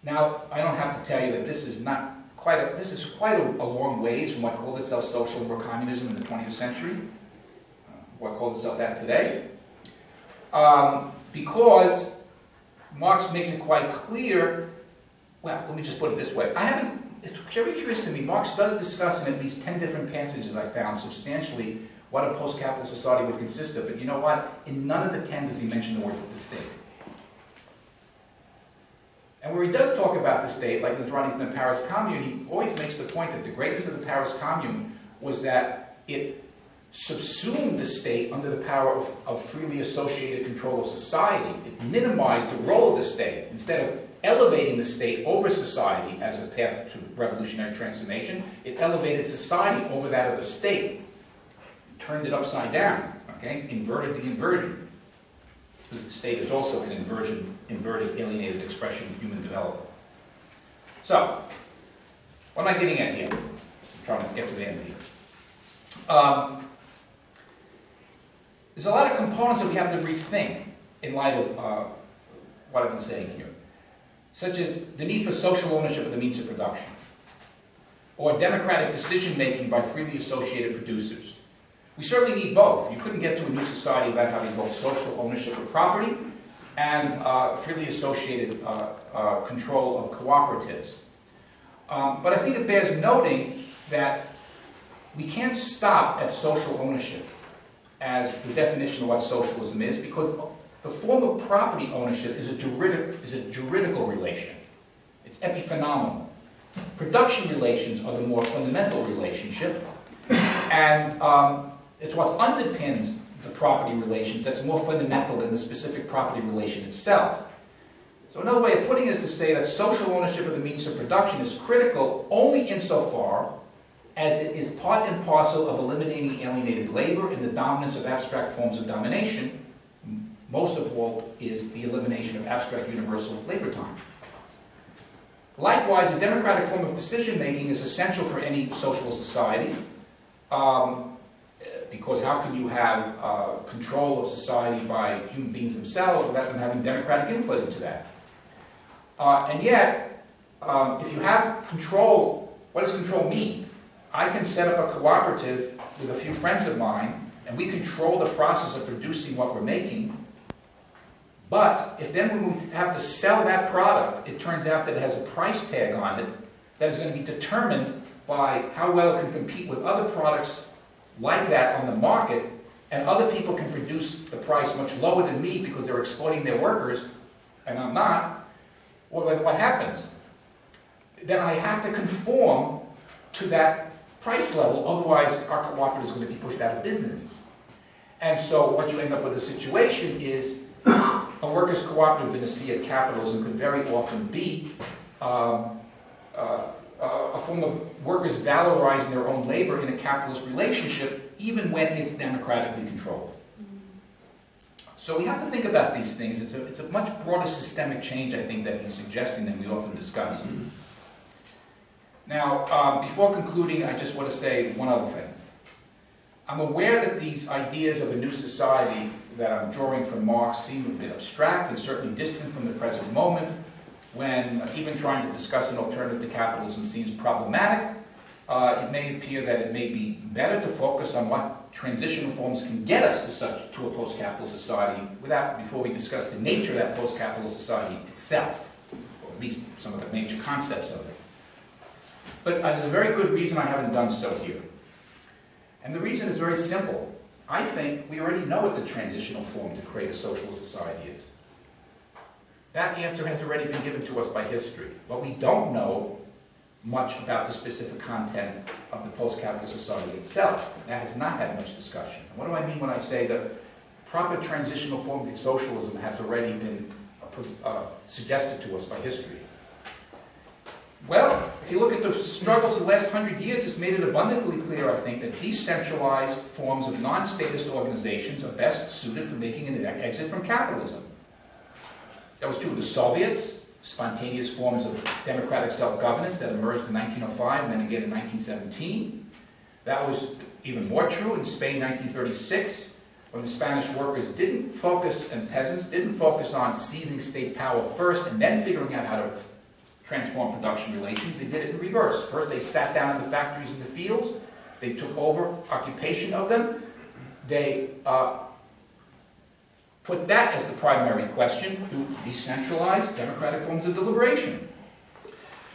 now, I don't have to tell you that this is not quite a, this is quite a, a long ways from what called itself social or communism in the 20th century, uh, what calls itself that today. Um, because Marx makes it quite clear, well, let me just put it this way. I haven't, it's very curious to me, Marx does discuss in at least 10 different passages I found substantially what a post-capitalist society would consist of, but you know what? In none of the 10 does he mention the word the state. And where he does talk about the state, like Ronnie's in the Paris Commune, he always makes the point that the greatness of the Paris Commune was that it subsumed the state under the power of, of freely associated control of society. It minimized the role of the state. Instead of elevating the state over society as a path to revolutionary transformation, it elevated society over that of the state. turned it upside down, okay? Inverted the inversion. The state is also an inversion, inverted, alienated expression of human development. So, what am I getting at here? I'm trying to get to the end here. Um, there's a lot of components that we have to rethink in light of uh, what I've been saying here, such as the need for social ownership of the means of production, or democratic decision-making by freely associated producers. We certainly need both. You couldn't get to a new society without having both social ownership of property and uh, freely associated uh, uh, control of cooperatives. Um, but I think it bears noting that we can't stop at social ownership as the definition of what socialism is, because the form of property ownership is a, juridic, is a juridical relation. It's epiphenomenal. Production relations are the more fundamental relationship, and um, it's what underpins the property relations that's more fundamental than the specific property relation itself. So another way of putting it is to say that social ownership of the means of production is critical only insofar as it is part and parcel of eliminating alienated labor and the dominance of abstract forms of domination, most of all is the elimination of abstract universal labor time. Likewise, a democratic form of decision-making is essential for any social society, um, because how can you have uh, control of society by human beings themselves without them having democratic input into that? Uh, and yet, um, if you have control, what does control mean? I can set up a cooperative with a few friends of mine, and we control the process of producing what we're making. But if then we have to sell that product, it turns out that it has a price tag on it that is going to be determined by how well it can compete with other products like that on the market, and other people can produce the price much lower than me because they're exploiting their workers, and I'm not, well then what happens? Then I have to conform to that price level, otherwise our cooperative is going to be pushed out of business. And so what you end up with a situation is a workers' cooperative in a sea of capitalism could very often be um, uh, uh, a form of workers valorizing their own labor in a capitalist relationship, even when it's democratically controlled. So we have to think about these things. It's a, it's a much broader systemic change, I think, that he's suggesting than we often discuss. Now, uh, before concluding, I just want to say one other thing. I'm aware that these ideas of a new society that I'm drawing from Marx seem a bit abstract and certainly distant from the present moment, when even trying to discuss an alternative to capitalism seems problematic. Uh, it may appear that it may be better to focus on what transitional forms can get us to such to a post-capitalist society without before we discuss the nature of that post-capitalist society itself, or at least some of the major concepts of it. But uh, there's a very good reason I haven't done so here. And the reason is very simple. I think we already know what the transitional form to create a socialist society is. That answer has already been given to us by history. But we don't know much about the specific content of the post-capitalist society itself. That has not had much discussion. What do I mean when I say the proper transitional form of socialism has already been uh, uh suggested to us by history? Well, if you look at the struggles of the last hundred years, it's made it abundantly clear, I think, that decentralized forms of non-statist organizations are best suited for making an exit from capitalism. That was true of the Soviets, spontaneous forms of democratic self-governance that emerged in 1905 and then again in 1917. That was even more true in Spain 1936, when the Spanish workers didn't focus, and peasants didn't focus on seizing state power first and then figuring out how to transform production relations. They did it in reverse. First, they sat down in the factories and the fields. They took over occupation of them. They uh, put that as the primary question through decentralized democratic forms of deliberation.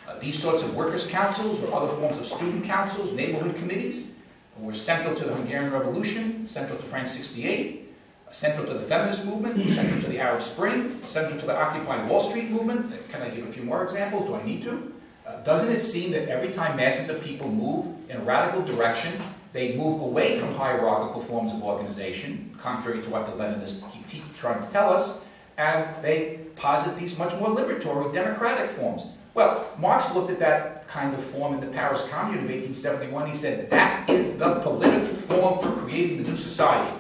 Uh, these sorts of workers' councils or other forms of student councils, neighborhood committees, were central to the Hungarian Revolution, central to France 68, central to the feminist movement, central to the Arab Spring, central to the Occupy Wall Street movement. Can I give a few more examples? Do I need to? Uh, doesn't it seem that every time masses of people move in a radical direction, they move away from hierarchical forms of organization, contrary to what the Leninists keep trying to tell us, and they posit these much more liberatory, democratic forms. Well, Marx looked at that kind of form in the Paris Commune of 1871. He said, that is the political form for creating the new society.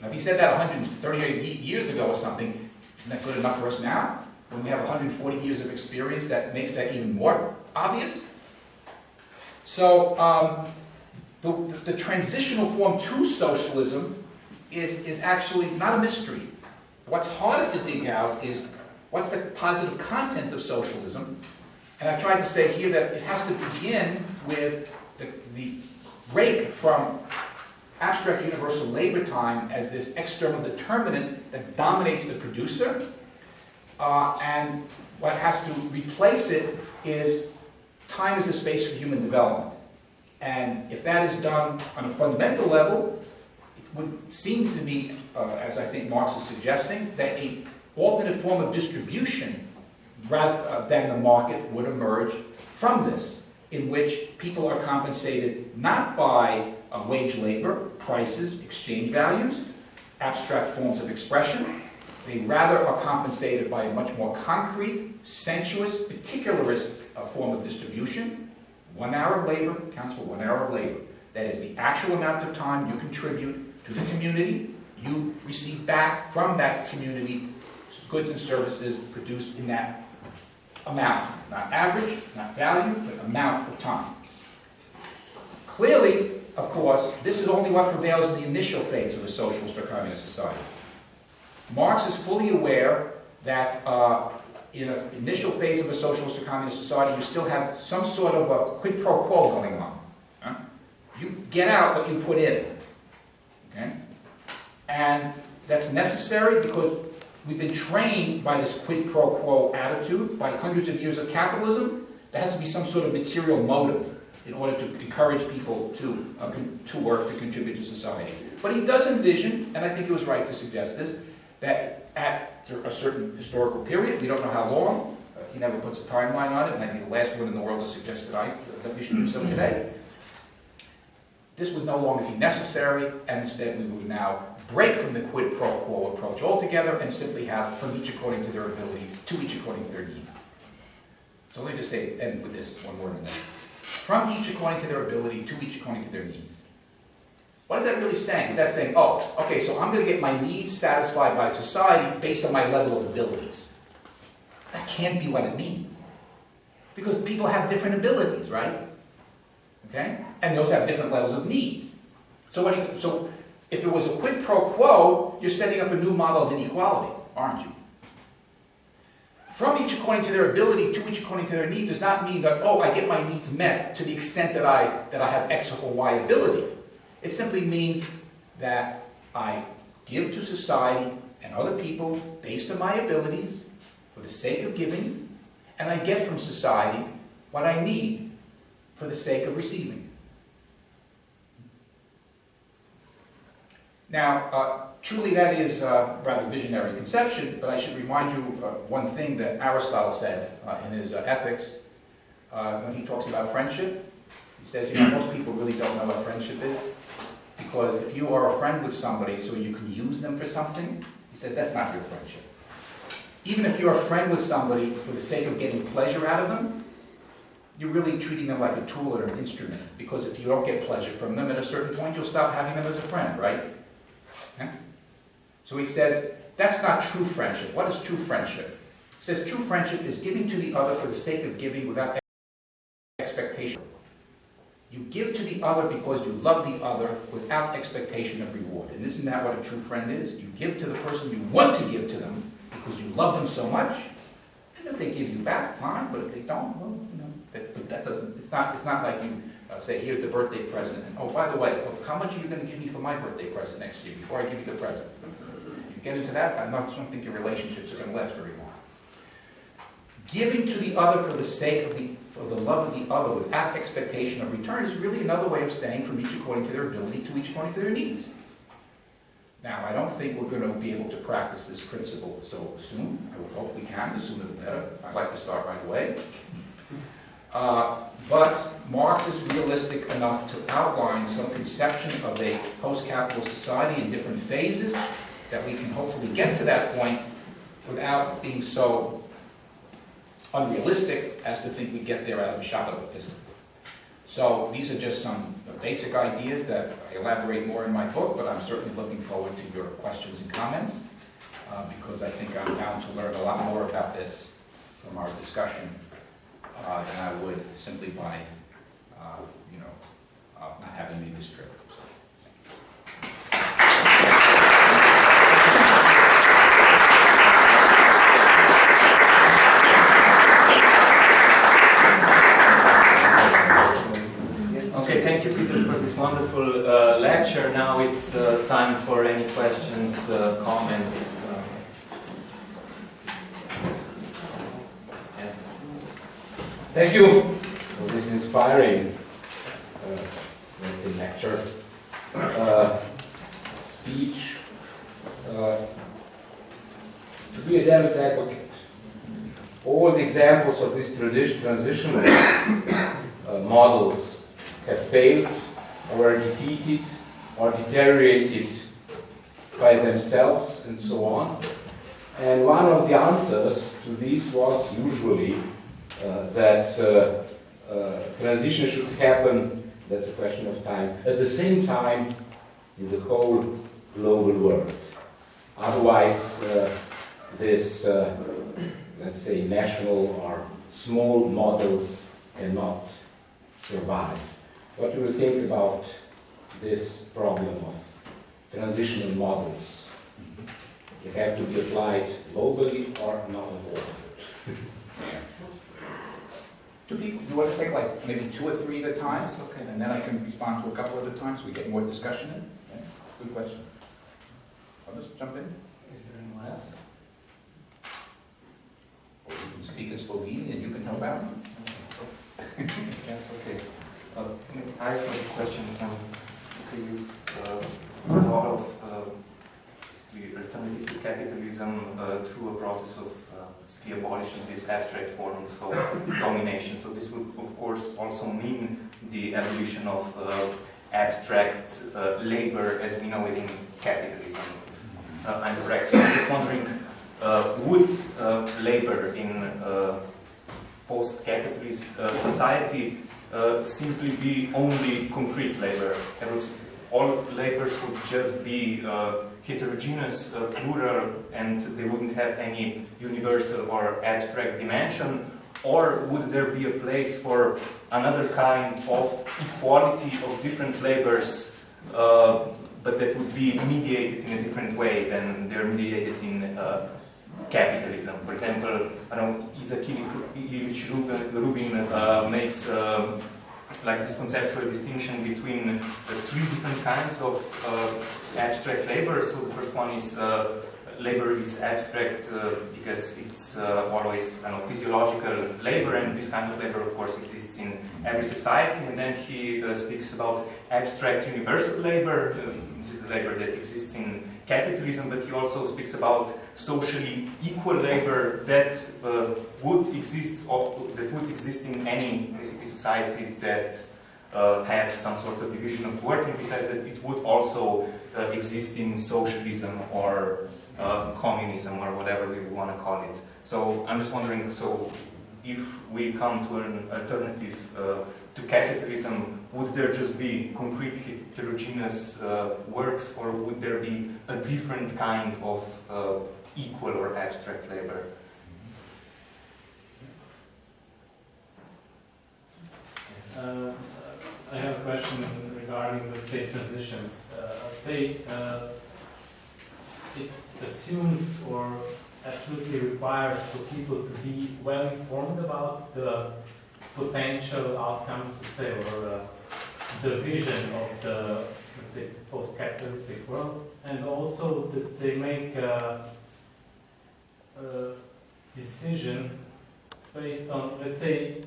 Now, if he said that 138 years ago or something, isn't that good enough for us now? When we have 140 years of experience, that makes that even more obvious. So, um, the, the, transitional form to socialism is, is actually not a mystery. What's harder to dig out is what's the positive content of socialism? And I've tried to say here that it has to begin with the, the break from abstract universal labor time as this external determinant that dominates the producer. Uh, and what has to replace it is time as a space for human development. And if that is done on a fundamental level, it would seem to be, uh, as I think Marx is suggesting, that a alternate form of distribution rather uh, than the market would emerge from this, in which people are compensated not by uh, wage labor, prices, exchange values, abstract forms of expression. They rather are compensated by a much more concrete, sensuous, particularist uh, form of distribution. One hour of labor counts for one hour of labor. That is the actual amount of time you contribute to the community. You receive back from that community goods and services produced in that amount. Not average, not value, but amount of time. Clearly, of course, this is only what prevails in the initial phase of a socialist or communist society. Marx is fully aware that uh, in an initial phase of a socialist or communist society, you still have some sort of a quid pro quo going on. Huh? You get out what you put in. Okay? And that's necessary because we've been trained by this quid pro quo attitude, by hundreds of years of capitalism. There has to be some sort of material motive in order to encourage people to, uh, to work, to contribute to society. But he does envision, and I think he was right to suggest this, that at a certain historical period, we don't know how long, uh, he never puts a timeline on it, and I'd be the last one in the world to suggest that, I, that we should do so today. This would no longer be necessary, and instead we would now break from the quid pro quo approach altogether and simply have from each according to their ability, to each according to their needs. So let me just say, end with this one word in this from each according to their ability, to each according to their needs. What is that really saying? Is that saying, oh, okay, so I'm going to get my needs satisfied by society based on my level of abilities? That can't be what it means. Because people have different abilities, right? Okay? And those have different levels of needs. So, what you, so if it was a quid pro quo, you're setting up a new model of inequality, aren't you? from each according to their ability to each according to their need does not mean that, oh, I get my needs met to the extent that I, that I have X or Y ability. It simply means that I give to society and other people based on my abilities for the sake of giving, and I get from society what I need for the sake of receiving. Now, uh, Truly that is a rather visionary conception, but I should remind you uh, one thing that Aristotle said uh, in his uh, Ethics uh, when he talks about friendship. He says, you know, most people really don't know what friendship is, because if you are a friend with somebody so you can use them for something, he says that's not real friendship. Even if you're a friend with somebody for the sake of getting pleasure out of them, you're really treating them like a tool or an instrument, because if you don't get pleasure from them, at a certain point, you'll stop having them as a friend, right? Yeah? So he says, that's not true friendship. What is true friendship? He says, true friendship is giving to the other for the sake of giving without. You give to the other because you love the other without expectation of reward. And isn't that what a true friend is? You give to the person you want to give to them because you love them so much. And if they give you back, fine, but if they don't, well, you know, that, but that doesn't, it's not, it's not like you uh, say, here's the birthday present, and oh, by the way, oh, how much are you gonna give me for my birthday present next year, before I give you the present? You get into that, I not- don't think your relationships are gonna last very long. Giving to the other for the sake of the, for the love of the other without expectation of return is really another way of saying from each according to their ability to each according to their needs. Now, I don't think we're gonna be able to practice this principle so soon. I would hope we can, the sooner the better. I'd like to start right away. Uh, But Marx is realistic enough to outline some conception of a post-capitalist society in different phases, that we can hopefully get to that point without being so unrealistic as to think we get there out of a shot of a pistol. So these are just some basic ideas that I elaborate more in my book, but I'm certainly looking forward to your questions and comments, uh, because I think I'm bound to learn a lot more about this from our discussion uh, than I would simply by, uh, you know, uh, not having made this trip. So, Okay, thank you, Peter, for wonderful uh, lecture. Now it's uh, time for any questions, uh, comments. Uh. Thank you for this inspiring, uh, let's say, lecture, uh, speech. Uh, to be a devil's advocate, all the examples of tradi- transitional uh, models have failed or are defeated or deteriorated by themselves and so on. And one of the answers to this was usually uh, that uh, uh, transition should happen, that's a question of time, at the same time in the whole global world. Otherwise, uh, this, uh, let's say, national or small models cannot survive. What do you think about this problem of transitional models? They have to be applied globally or not at all? *laughs* Do people, you want to take like maybe two or three at a time? Yes, okay. And then I can respond to a couple at a time, so we get more discussion in? Yeah, Good question. Others jump in? Is there anyone else? Or you can speak in Slovenian and you can help out? *laughs* Yes, okay. Uh, I have a question from, okay, you've uh, thought of uh, basically alternative to capitalism uh, through a process of uh, basically abolishing these abstract forms of *laughs* domination. So this would, of course, also mean the abolition of uh, abstract uh, labor as we know it in capitalism. Uh, I'm correct. So I'm just wondering, uh, would uh, labor in uh, post-capitalist uh, society uh, simply be only concrete labor. Was, all labors would just be uh, heterogeneous, uh, plural, and they wouldn't have any universal or abstract dimension. Or would there be a place for another kind of equality of different labors, uh, but that would be mediated in a different way than they're mediated in uh, capitalism. For example, I know, Isaac Ilyich Rubin, uh, makes um, like this conceptual distinction between the three different kinds of uh, abstract labor. So the first one is uh, labor is abstract uh, because it's uh, always kind of physiological labor, and this kind of labor, of course, exists in every society. And then he uh, speaks about abstract universal labor. Um, this is the labor that exists in capitalism, but he also speaks about socially equal labor that uh, would exist or that would exist in any basically society that uh, has some sort of division of work, and he says that it would also uh, exist in socialism or uh, communism or whatever we want to call it. So I'm just wondering, so if we come to an alternative uh, to capitalism, would there just be concrete heterogeneous uh, works, or would there be a different kind of uh, equal or abstract labor? Uh, I have a question regarding, let's say, transitions. Uh, say uh, it assumes or absolutely requires for people to be well informed about the potential outcomes, let's say, or uh, the vision of the, let's say, post-capitalistic world, and also that they make a, a decision based on, let's say,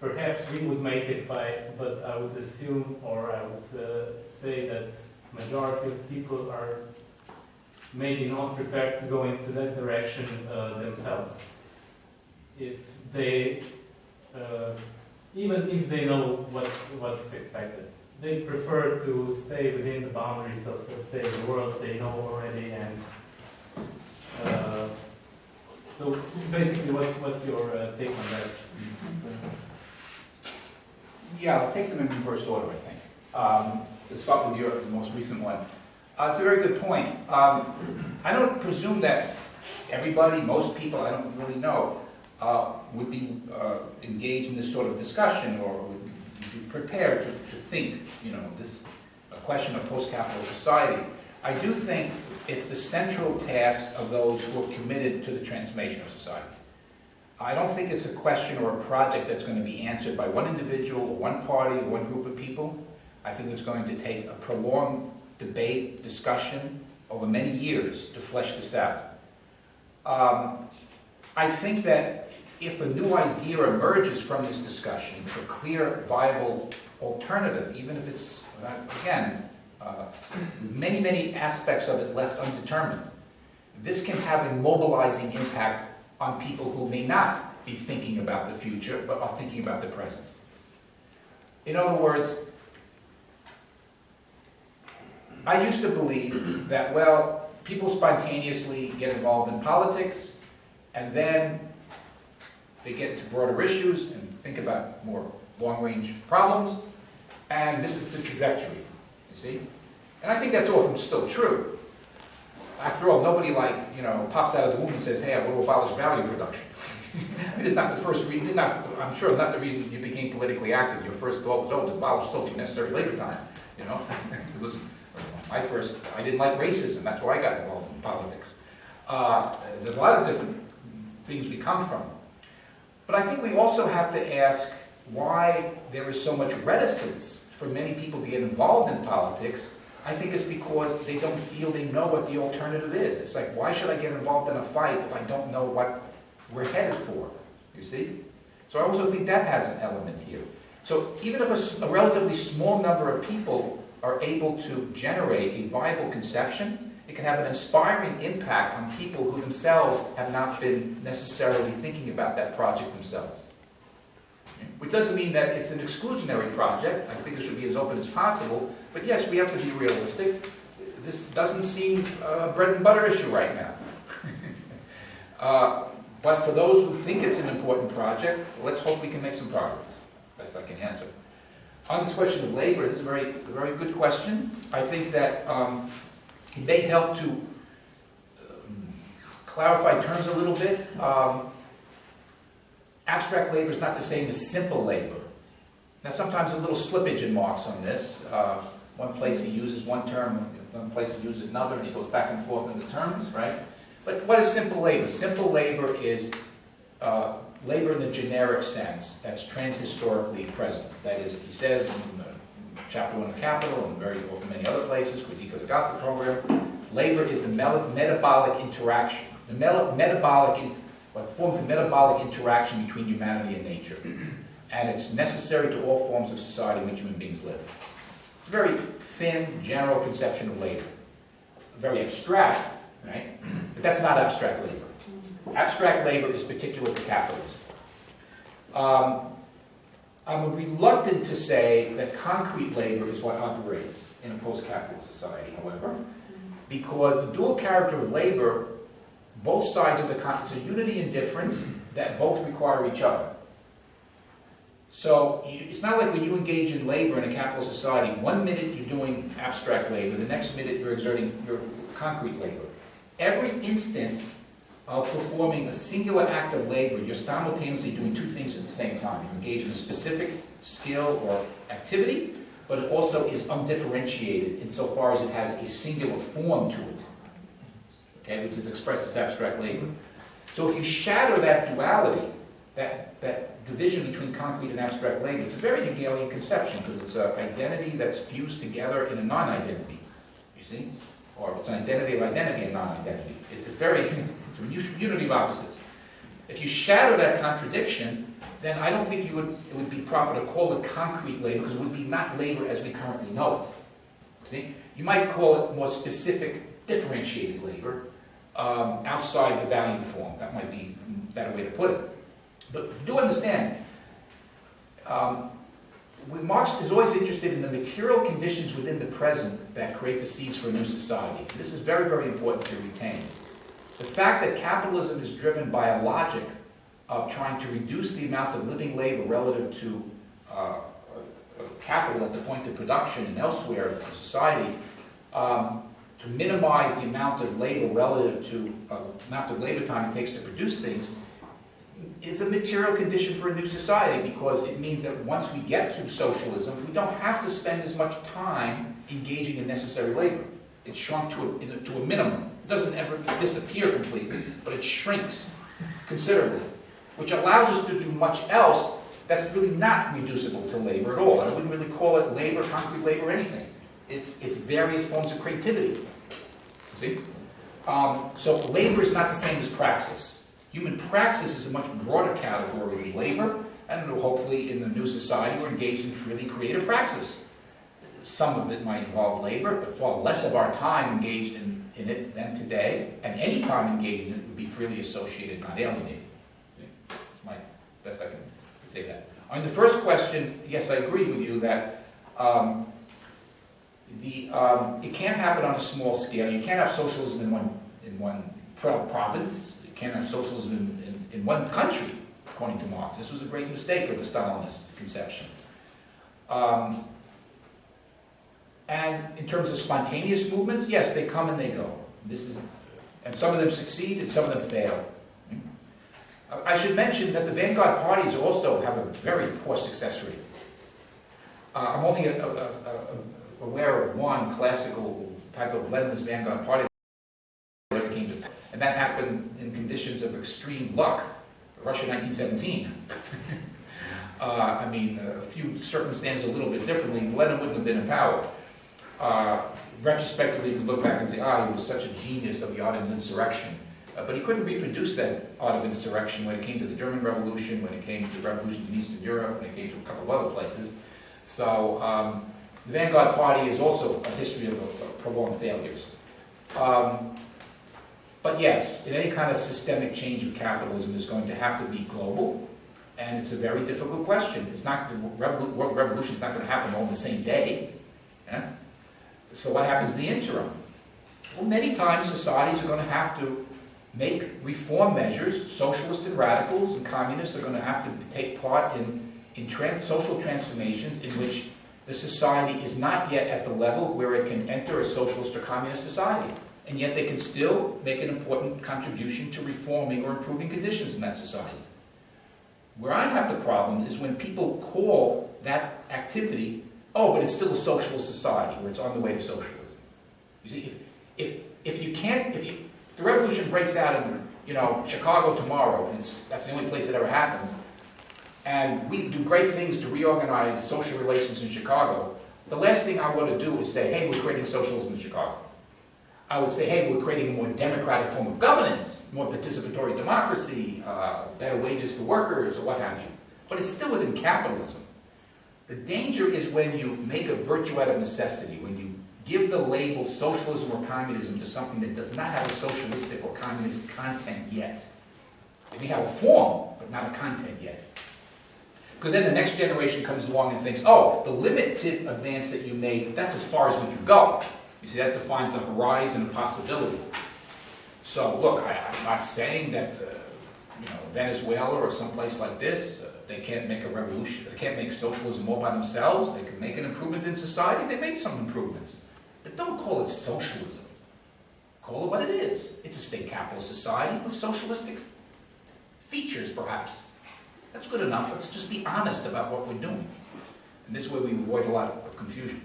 perhaps we would make it by, but I would assume, or I would uh, say that majority of people are maybe not prepared to go into that direction uh, themselves. If they, uh, even if they know what's, what's expected, they prefer to stay within the boundaries of, let's say, the world they know already. And uh, so, basically, what's, what's your uh, take on that? Yeah, I'll take them in reverse order, I think. Um, Let's start with Europe, the most recent one. Uh, It's a very good point. Um, I don't presume that everybody, most people, I don't really know, uh, would be uh, engaged in this sort of discussion or would be prepared to to think, you know, this, a question of post-capital society. I do think it's the central task of those who are committed to the transformation of society. I don't think it's a question or a project that's going to be answered by one individual, or one party, or one group of people. I think it's going to take a prolonged debate, discussion over many years to flesh this out. Um, I think that if a new idea emerges from this discussion, a clear, viable alternative, even if it's, uh, again, uh, many, many aspects of it left undetermined, this can have a mobilizing impact on people who may not be thinking about the future, but are thinking about the present. In other words, I used to believe that, well, people spontaneously get involved in politics, and then they get to broader issues and think about more long-range problems, and this is the trajectory, you see? And I think that's often still true. After all, nobody like, you know, pops out of the womb and says, hey, I want to abolish value production. *laughs* This is not the first reason, this is not, I'm sure not the reason you became politically active. Your first thought was, oh, to abolish social necessary labor time, you know? *laughs* It was, my first, I didn't like racism, that's why I got involved in politics. Uh, There's a lot of different things we come from. But I think we also have to ask why there is so much reticence for many people to get involved in politics. I think it's because they don't feel they know what the alternative is. It's like, why should I get involved in a fight if I don't know what we're headed for? You see? So I also think that has an element here. So even if a relatively small number of people are able to generate a viable conception, it can have an inspiring impact on people who themselves have not been necessarily thinking about that project themselves. Which doesn't mean that it's an exclusionary project. I think it should be as open as possible. But yes, we have to be realistic. This doesn't seem a bread and butter issue right now. *laughs* Uh, But for those who think it's an important project, let's hope we can make some progress. Best I can answer. On this question of labor, this is a very, a very good question. I think that um, may help to um, clarify terms a little bit. Um, Abstract labor is not the same as simple labor. Now, sometimes a little slippage in Marx on this. Uh, One place he uses one term, one place he uses another, and he goes back and forth in the terms, right? But what is simple labor? Simple labor is uh, labor in the generic sense that's transhistorically present. That is, he says in chapter one of Capital and very many other places, Critique of the Gotha program, labor is the metabolic interaction, the metabolic, in- what forms the metabolic interaction between humanity and nature. And it's necessary to all forms of society in which human beings live. It's a very thin, general conception of labor. Very abstract, right? But that's not abstract labor. Abstract labor is particular to capitalism. Um, I'm reluctant to say that concrete labor is what operates in a post-capitalist society, however, because the dual character of labor, both sides of the it's a unity and difference that both require each other. So you, it's not like when you engage in labor in a capital society, one minute you're doing abstract labor, the next minute you're exerting your concrete labor. Every instant of performing a singular act of labor, you're simultaneously doing two things at the same time. You engage in a specific skill or activity, but it also is undifferentiated insofar as it has a singular form to it, okay, which is expressed as abstract labor. So if you shatter that duality, that, that division between concrete and abstract labor, it's a very Hegelian conception because it's an identity that's fused together in a non-identity, you see? Or it's an identity of identity and non-identity. It's a very, *laughs* unity of opposites. If you shatter that contradiction, then I don't think would, it would be proper to call it concrete labor because it would be not labor as we currently know it. See? You might call it more specific, differentiated labor um, outside the value form. That might be a better way to put it. But do understand, um, Marx is always interested in the material conditions within the present that create the seeds for a new society. This is very, very important to retain. The fact that capitalism is driven by a logic of trying to reduce the amount of living labor relative to uh, uh, capital at the point of production and elsewhere in society, um, to minimize the amount of labor relative to uh, amount of labor time it takes to produce things, is a material condition for a new society because it means that once we get to socialism, we don't have to spend as much time engaging in necessary labor. It's shrunk to a, to a minimum. It doesn't ever disappear completely, but it shrinks considerably, which allows us to do much else that's really not reducible to labor at all. I wouldn't really call it labor, concrete labor, anything. It's, it's various forms of creativity. See? Um, so labor is not the same as praxis. Human praxis is a much broader category of labor, and hopefully in the new society we're engaged in freely creative praxis. Some of it might involve labor, but far less of our time engaged in, in it than today, and any time engaged in it would be freely associated, not alienated. That's my best I can say that. On the first question, yes, I agree with you that um, the, um, it can't happen on a small scale. You can't have socialism in one, in one pro- province. You can't have socialism in, in, in one country, according to Marx. This was a great mistake of the Stalinist conception. Um, and in terms of spontaneous movements, yes, they come and they go. This is, and some of them succeed and some of them fail. I should mention that the vanguard parties also have a very poor success rate. Uh, I'm only a, a, a, aware of one classical type of Leninist vanguard party that ever came to, and that happened in conditions of extreme luck. Russia 1917. *laughs* uh, I mean, a few circumstances a little bit differently. Lenin wouldn't have been in power. Uh, retrospectively, you can look back and say, ah, he was such a genius of the art insurrection. Uh, but he couldn't reproduce that art of insurrection when it came to the German Revolution, when it came to the revolutions in Eastern Europe, when it came to a couple of other places. So um, the Vanguard Party is also a history of, of prolonged failures. Um, but yes, any kind of systemic change of capitalism is going to have to be global, and it's a very difficult question. It's not the revolution is not going to happen all in the same day. Yeah? So what happens in the interim? Well, many times societies are going to have to make reform measures. Socialists and radicals and communists are going to have to take part in, in trans social transformations in which the society is not yet at the level where it can enter a socialist or communist society. And yet they can still make an important contribution to reforming or improving conditions in that society. Where I have the problem is when people call that activity, oh, but it's still a socialist society, where it's on the way to socialism. You see, if, if, if you can't, if you, the revolution breaks out in, you know, Chicago tomorrow, and that's the only place it ever happens, and we do great things to reorganize social relations in Chicago, the last thing I want to do is say, hey, we're creating socialism in Chicago. I would say, hey, we're creating a more democratic form of governance, more participatory democracy, uh, better wages for workers, or what have you. But it's still within capitalism. The danger is when you make a virtue out of necessity, when you give the label socialism or communism to something that does not have a socialistic or communist content yet. It may have a form, but not a content yet. Because then the next generation comes along and thinks, oh, the limited advance that you made, that's as far as we can go. You see, that defines the horizon of possibility. So look, I, am not saying that uh, you know, Venezuela or someplace like this, uh, they can't make a revolution, they can't make socialism all by themselves, they can make an improvement in society, they made some improvements. But don't call it socialism. Call it what it is. It's a state capitalist society with socialistic features, perhaps. That's good enough. Let's just be honest about what we're doing. And this way we avoid a lot of confusion.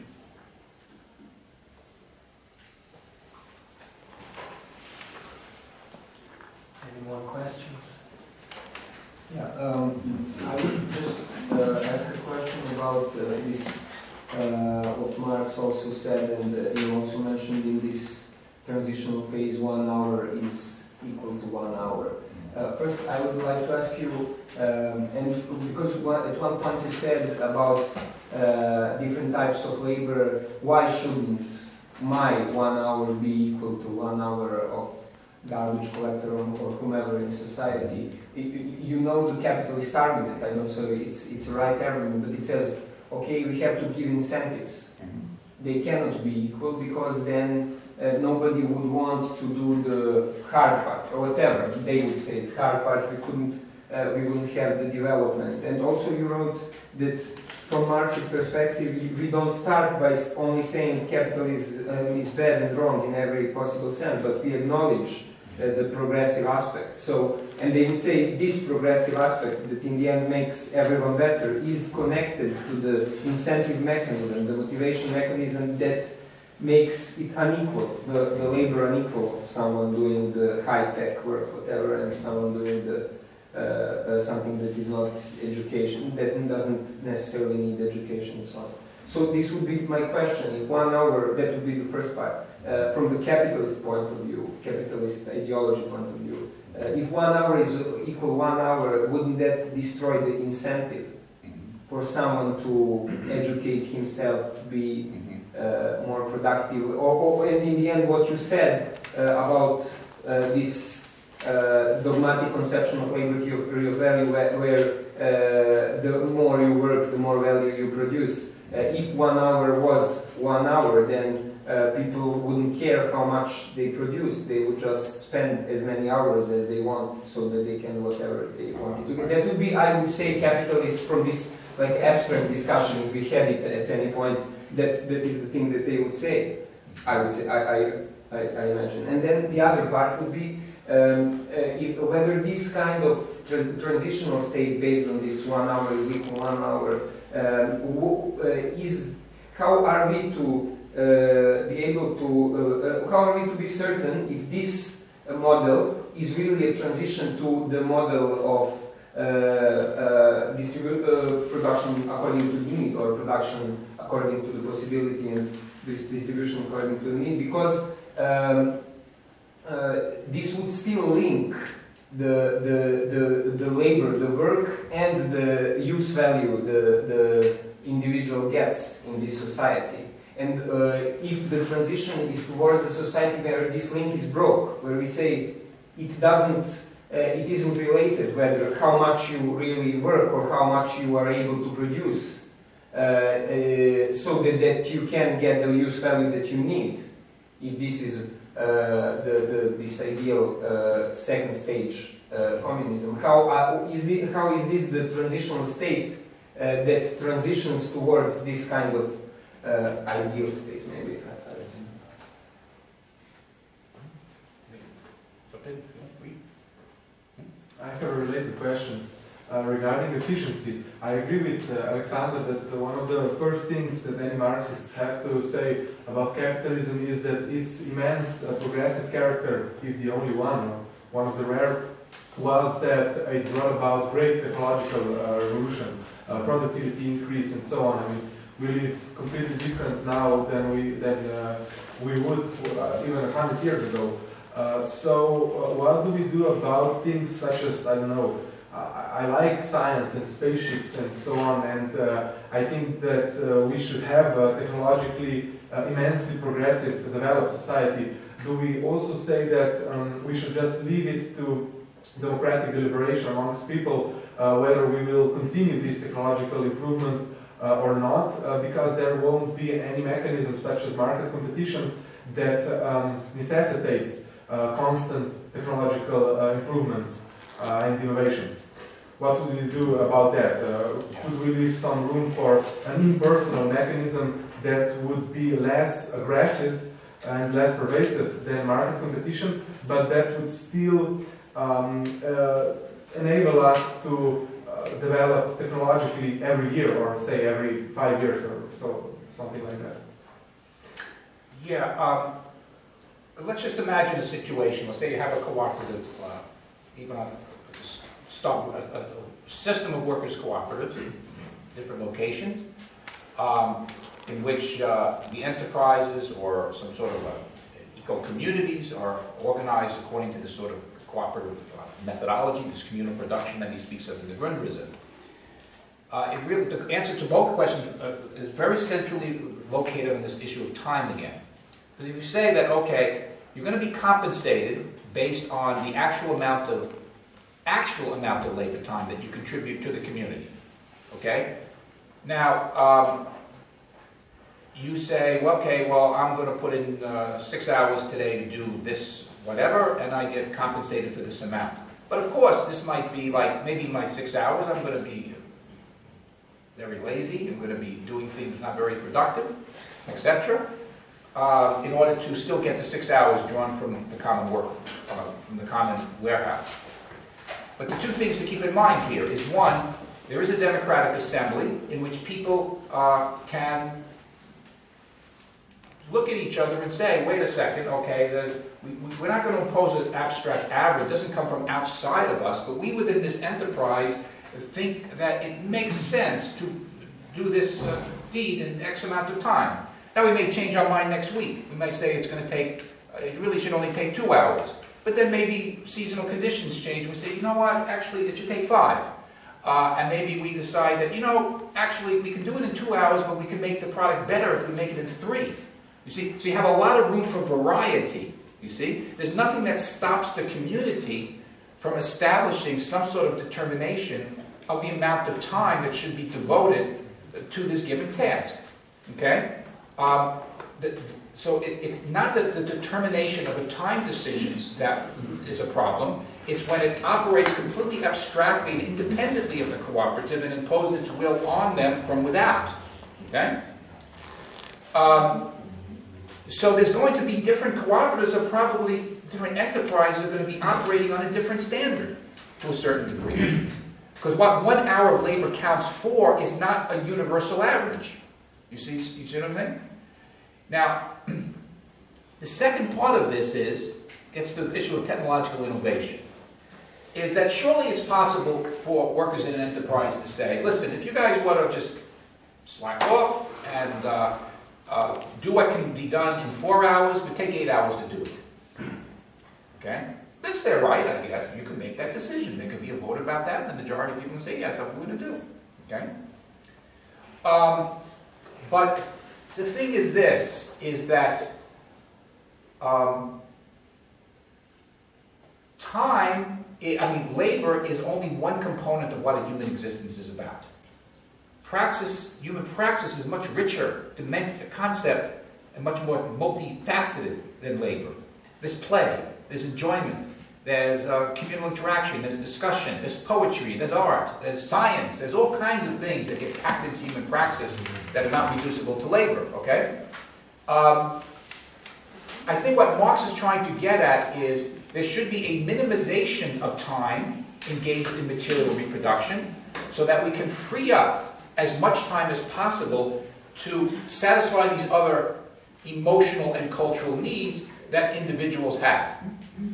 Any more questions? Yeah, um, I would just uh, ask a question about uh, this, uh, what Marx also said, and uh, you also mentioned in this transitional phase, one hour is equal to one hour. Uh, first, I would like to ask you, um, and because one, at one point you said about uh, different types of labor, why shouldn't my one hour be equal to one hour of garbage collector or, or whomever in society? You- you know the capitalist argument, I know so it's, it's a right argument, but it says, okay, we have to give incentives. They cannot be equal because then uh, nobody would want to do the hard part or whatever. They would say it's hard part, we couldn't, uh, we wouldn't have the development. And also you wrote that from Marx's perspective, we- don't start by only saying capitalism is bad and wrong in every possible sense, but we acknowledge the progressive aspect. So, and they would say this progressive aspect that in the end makes everyone better is connected to the incentive mechanism, the motivation mechanism that makes it unequal, the, the labor unequal of someone doing the high-tech work, whatever, and someone doing the uh, uh, something that is not education, that doesn't necessarily need education and so on. So this would be my question. If one hour, that would be the first part. Uh, from the capitalist point of view, capitalist ideology point of view, uh, if one hour is equal one hour, wouldn't that destroy the incentive for someone to educate himself, be uh, more productive? Or, or, and in the end, what you said uh, about uh, this uh, dogmatic conception of liberty of real value, where, where the more you work, the more value you produce. If one hour was one hour, then uh, people wouldn't care how much they produce. They would just spend as many hours as they want, so that they can whatever they wanted to. That would be, I would say, capitalist from this like abstract discussion. If we had it at any point, that that is the thing that they would say. I would say, I I, I, I imagine. And then the other part would be um, uh, if, whether this kind of tra- transitional state based on this one hour is equal one hour um, uh, is how are we to uh, be able to uh, uh, how are we to be certain if this uh, model is really a transition to the model of uh, uh, production according to the need or production according to the possibility and dis- distribution according to the need because um, this would still link the, the, the, the labor, the work, and the use value the, the individual gets in this society. And uh, if the transition is towards a society where this link is broke, where we say it doesn't, uh, it isn't related whether how much you really work or how much you are able to produce, uh, uh, so that, that you can get the use value that you need. If this is uh, the, the, this ideal uh, second stage communism. How, is the, how is this the transitional state that transitions towards this kind of uh, ideal state, maybe? I- don't know. I have a related question uh, regarding efficiency. I agree with uh, Alexander that one of the first things that any Marxists have to say about capitalism is that its immense uh, progressive character, if the only one, one of the rare, was that it brought about great ecological uh, revolution, uh, productivity increase, and so on. I mean, we live completely different now than we than uh, we would uh, even a hundred years ago. Uh, so, uh, what do we do about things such as, I don't know, I, like science and spaceships and so on, and I think that we should have a technologically immensely progressive, developed society. Do we also say that um, we should just leave it to democratic deliberation amongst people uh, whether we will continue this technological improvement uh, or not, uh, because there won't be any mechanism such as market competition that um, necessitates uh, constant technological uh, improvements. uh, and innovations. What would we do about that? Uh, could we leave some room for an impersonal mechanism that would be less aggressive and less pervasive than market competition, but that would still um, enable us to develop technologically every year, or say every five years, or so, something like that. Yeah, um, let's just imagine a situation, let's say you have a cooperative, uh, even on, start, a, a system of workers' cooperatives, in different locations, um, in which uh, the enterprises or some sort of uh, eco-communities are organized according to this sort of cooperative methodology, this communal production that he speaks of in the Grundrisse. Uh, really, the answer to both questions uh, is very centrally located on this issue of time again. If you say that, okay, you're going to be compensated based on the actual amount of actual amount of labor time that you contribute to the community. Okay? Now, um, you say, well, okay, well, I'm going to put in uh, six hours today to do this, whatever, and I get compensated for this amount. But of course, this might be like, maybe my six hours, I'm going to be very lazy, I'm going to be doing things not very productive, etc., uh, in order to still get the six hours drawn from the common work, uh, from the common warehouse. But the two things to keep in mind here is one, there is a democratic assembly in which people uh, can look at each other and say, wait a second, okay, we, we're not going to impose an abstract average, it doesn't come from outside of us, but we within this enterprise think that it makes sense to do this uh, deed in X amount of time. Now, we may change our mind next week. We may say it's going to take, uh, it really should only take two hours. But then maybe seasonal conditions change. We say, you know what, actually, it should take five. Uh, and maybe we decide that, you know, actually, we can do it in two hours, but we can make the product better if we make it in three. You see, so you have a lot of room for variety. You see, there's nothing that stops the community from establishing some sort of determination of the amount of time that should be devoted to this given task. Okay? Um, the, so it, it's not the, the determination of a time decision that is a problem. It's when it operates completely abstractly and independently of the cooperative and imposes its will on them from without. Okay? Um, so there's going to be different cooperatives are probably, different enterprises are going to be operating on a different standard to a certain degree. Because what one hour of labor counts for is not a universal average. You see, you see what I'm saying? Now, *clears throat* the second part of this is, gets to the issue of technological innovation, is that surely it's possible for workers in an enterprise to say, listen, if you guys want to just slack off and uh, uh, do what can be done in four hours, but take eight hours to do it. Okay? That's their right, I guess. You can make that decision. There could be a vote about that, and the majority of people can say, yes, I'm going to do. Okay? Um, but the thing is this, is that um, time, I mean, labor is only one component of what a human existence is about. Praxis, human praxis is much richer, dimen- concept, and much more multifaceted than labor. There's play, there's enjoyment, there's uh, communal interaction, there's discussion, there's poetry, there's art, there's science, there's all kinds of things that get packed into human praxis that are not reducible to labor, okay? Um, I think what Marx is trying to get at is there should be a minimization of time engaged in material reproduction so that we can free up as much time as possible to satisfy these other emotional and cultural needs that individuals have.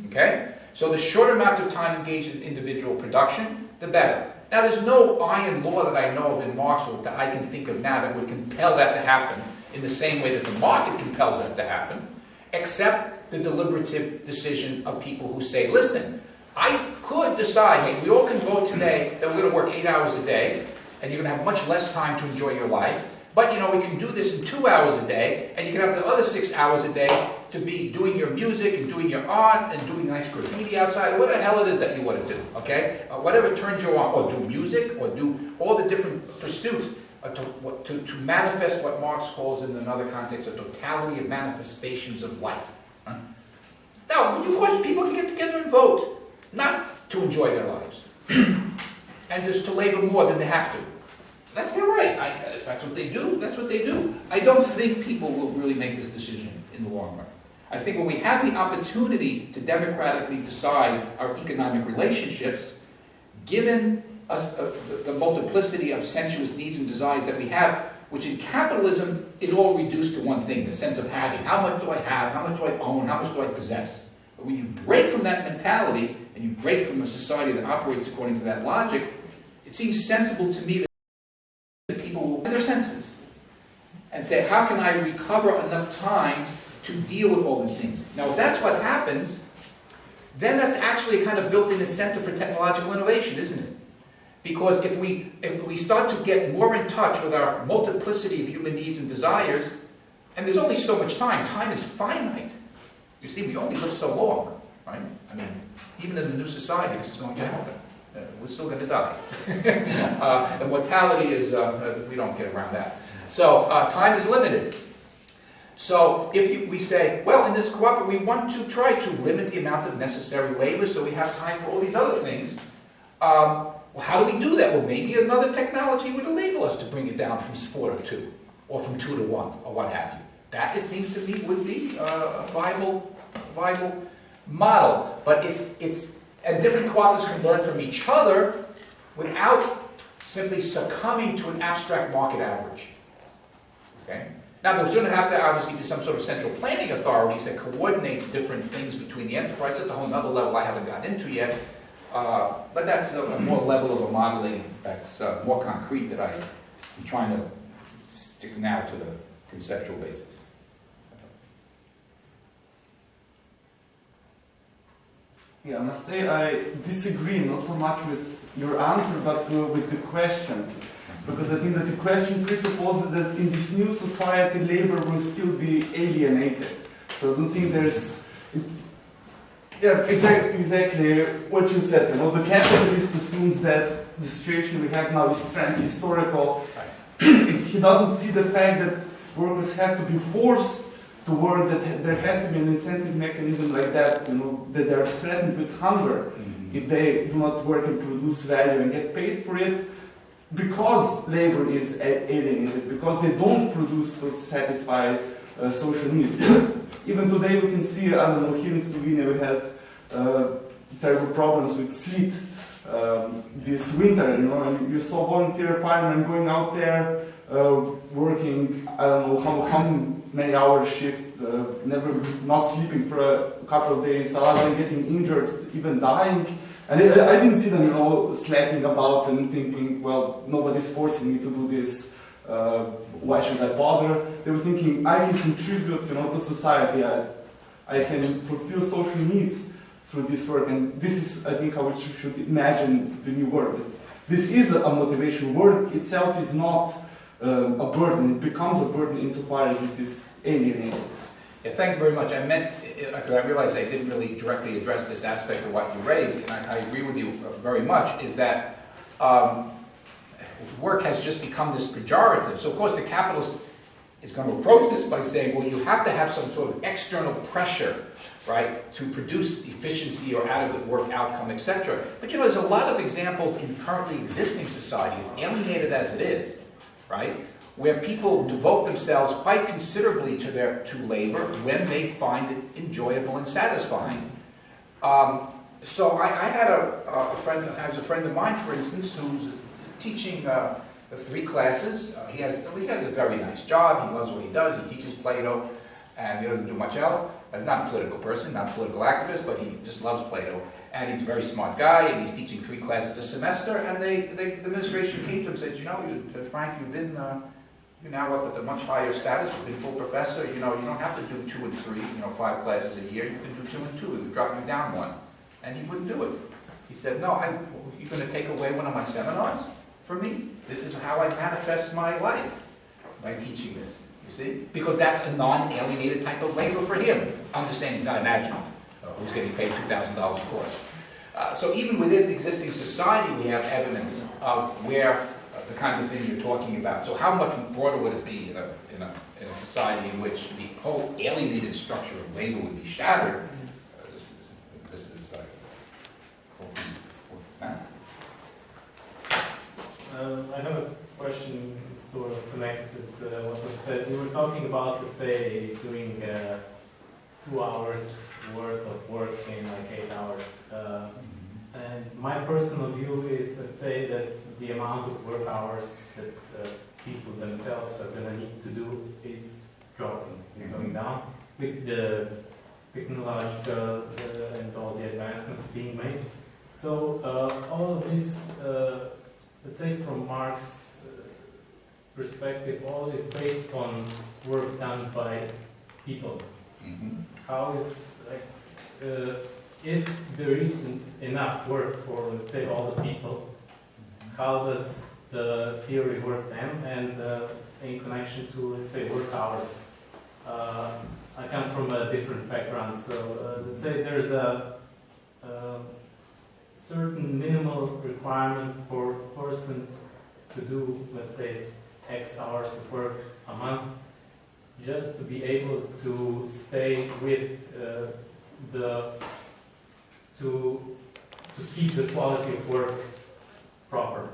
Okay? So the shorter amount of time engaged in individual production, the better. Now there's no iron law that I know of in Marx or that I can think of now that would compel that to happen in the same way that the market compels that to happen, except the deliberative decision of people who say, listen, I could decide, hey, we all can vote today that we're going to work eight hours a day, and you're going to have much less time to enjoy your life. But you know, we can do this in two hours a day, and you can have the other six hours a day to be doing your music and doing your art and doing nice graffiti outside, or what the hell it is that you want to do, okay? Uh, whatever turns you on, or do music, or do all the different pursuits uh, to, what- to, to manifest what Marx calls in another context a totality of manifestations of life. huh? Now, of course, people can get together and vote. Not to enjoy their lives. *clears throat* and just to labor more than they have to. That's their right. I, if that's what they do, that's what they do. I don't think people will really make this decision in the long run. I think when we have the opportunity to democratically decide our economic relationships, given us uh, the, the multiplicity of sensuous needs and desires that we have, which in capitalism is all reduced to one thing, the sense of having. How much do I have? How much do I own? How much do I possess? But when you break from that mentality, and you break from a society that operates according to that logic, it seems sensible to me that people will their senses and say, how can I recover enough time to deal with all these things? Now, if that's what happens, then that's actually kind of built-in incentive for technological innovation, isn't it? Because if we, if we start to get more in touch with our multiplicity of human needs and desires, and there's only so much time, time is finite. You see, we only live so long, right? I mean, even in the new society, this is going to happen. Uh, we're still going to die. *laughs* uh, and mortality is, uh, uh, we don't get around that. So uh, time is limited. So if you, we say, well, in this cooperative, we want to try to limit the amount of necessary labor so we have time for all these other things. Um, well, how do we do that? Well, maybe another technology would enable us to bring it down from four to two, or from two to one, or what have you. That, it seems to me, would be uh, a viable, viable model. But it's, it's, and different cooperatives can learn from each other without simply succumbing to an abstract market average. Okay? Now, there's going to have to obviously be some sort of central planning authorities that coordinates different things between the enterprise. That's a whole other level I haven't gotten into yet. Uh, but that's a, a more level of a modeling that's uh, more concrete that I, I'm trying to stick now to the conceptual basis. Yeah, I must say I disagree not so much with your answer, but uh, with the question. Because I think that the question presupposes that in this new society, labor will still be alienated. So I don't think there's. Yeah, exactly, exactly what you said. You know, the capitalist assumes that the situation we have now is trans-historical. *clears throat* he doesn't see the fact that workers have to be forced to work, that there has to be an incentive mechanism like that, you know, that they are threatened with hunger mm-hmm. if they do not work and produce value and get paid for it because labor is alienated, because they don't produce to satisfy uh, social needs. *coughs* Even today we can see, I don't know, here in Slovenia we had uh, terrible problems with sleet um, this winter, you know, and you saw volunteer firemen going out there uh, working, I don't know how, how many hours shift, uh, never not sleeping for a couple of days, other getting injured, even dying. And I, I didn't see them, you know, slacking about and thinking, well, nobody's forcing me to do this. Uh, why should I bother? They were thinking, I can contribute, you know, to society. I, I can fulfill social needs through this work. And this is, I think, how we should, imagine the new world. This is a motivation. Work itself is not um, a burden. It becomes a burden insofar as it is alienated. Yeah, thank you very much. I meant, because I realize I didn't really directly address this aspect of what you raised, and I, I agree with you very much, is that um, work has just become this pejorative. So of course the capitalist is going to approach this by saying, well, you have to have some sort of external pressure, right, to produce efficiency or adequate work outcome, etc. But you know, there's a lot of examples in currently existing societies, alienated as it is, right, where people devote themselves quite considerably to their to labor when they find it enjoyable and satisfying. Um, so I, I, had a, a friend, I was a friend of mine, for instance, who's teaching uh, three classes. Uh, he has he has a very nice job. He loves what he does. He teaches Plato, and he doesn't do much else. He's not a political person, not a political activist, but he just loves Plato. And he's a very smart guy, and he's teaching three classes a semester. And they, they the administration came to him and said, you know, you, uh, Frank, you've been uh, you're now up at a much higher status. You've been full professor. You know, you don't have to do two and three, you know, five classes a year. You can do two and two. We would drop you down one. And he wouldn't do it. He said, no, I, you're going to take away one of my seminars for me? This is how I manifest my life by teaching this, you see? Because that's a non-alienated type of labor for him. Understand he's not an adjunct uh, who's getting paid $2,000 a course. Uh, so even within the existing society, we have evidence of where the kinds of things you're talking about. So how much broader would it be in a, in a, in a society in which the whole alienated structure of labor would be shattered? Uh, this, this, is like, uh, um, I have a question sort of connected uh, what was said. We were talking about, let's say, doing uh, two hours worth of work in like eight hours. Uh, and my personal view is, let's say, that the amount of work hours that uh, people themselves are going to need to do is dropping, is going down with the technological uh, and all the advancements being made. So uh, all of this, uh, let's say from Marx's uh, perspective, all is based on work done by people. How is like uh, if there isn't enough work for let's say all the people, how does the theory work then? And uh, in connection to let's say work hours, uh, I come from a different background, so uh, let's say there's a, a certain minimal requirement for a person to do, let's say, X hours of work a month, just to be able to stay with uh, the, to, to keep the quality of work proper.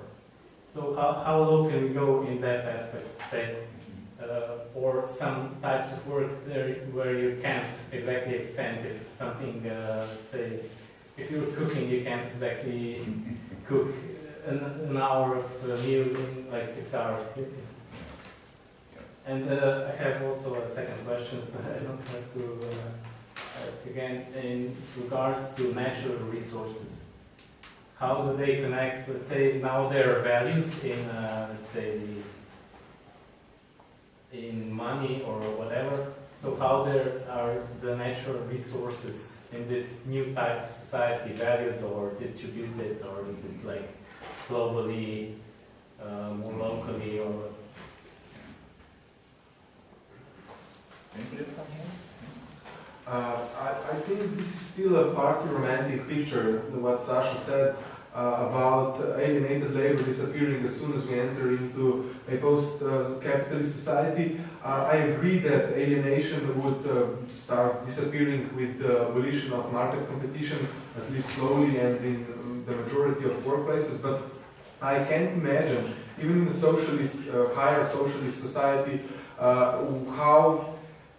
So how, how low can we go in that aspect, say, uh, or some types of work there where you can't exactly extend if something, uh, say, if you're cooking, you can't exactly cook an, an hour of a meal in like six hours. And uh, I have also a second question, so I don't have to uh, again, in regards to natural resources. How do they connect, let's say, now they're valued in, uh, let's say, in money or whatever. So how there are the natural resources in this new type of society valued or distributed, or is it like globally, uh, more locally, or Anybody have something? Uh, I, I think this is still a far too romantic picture, what Sasha said uh, about alienated labor disappearing as soon as we enter into a post-capitalist society. Uh, I agree that alienation would uh, start disappearing with the abolition of market competition, at least slowly and in the majority of workplaces, but I can't imagine, even in a socialist, uh, higher socialist society, uh, how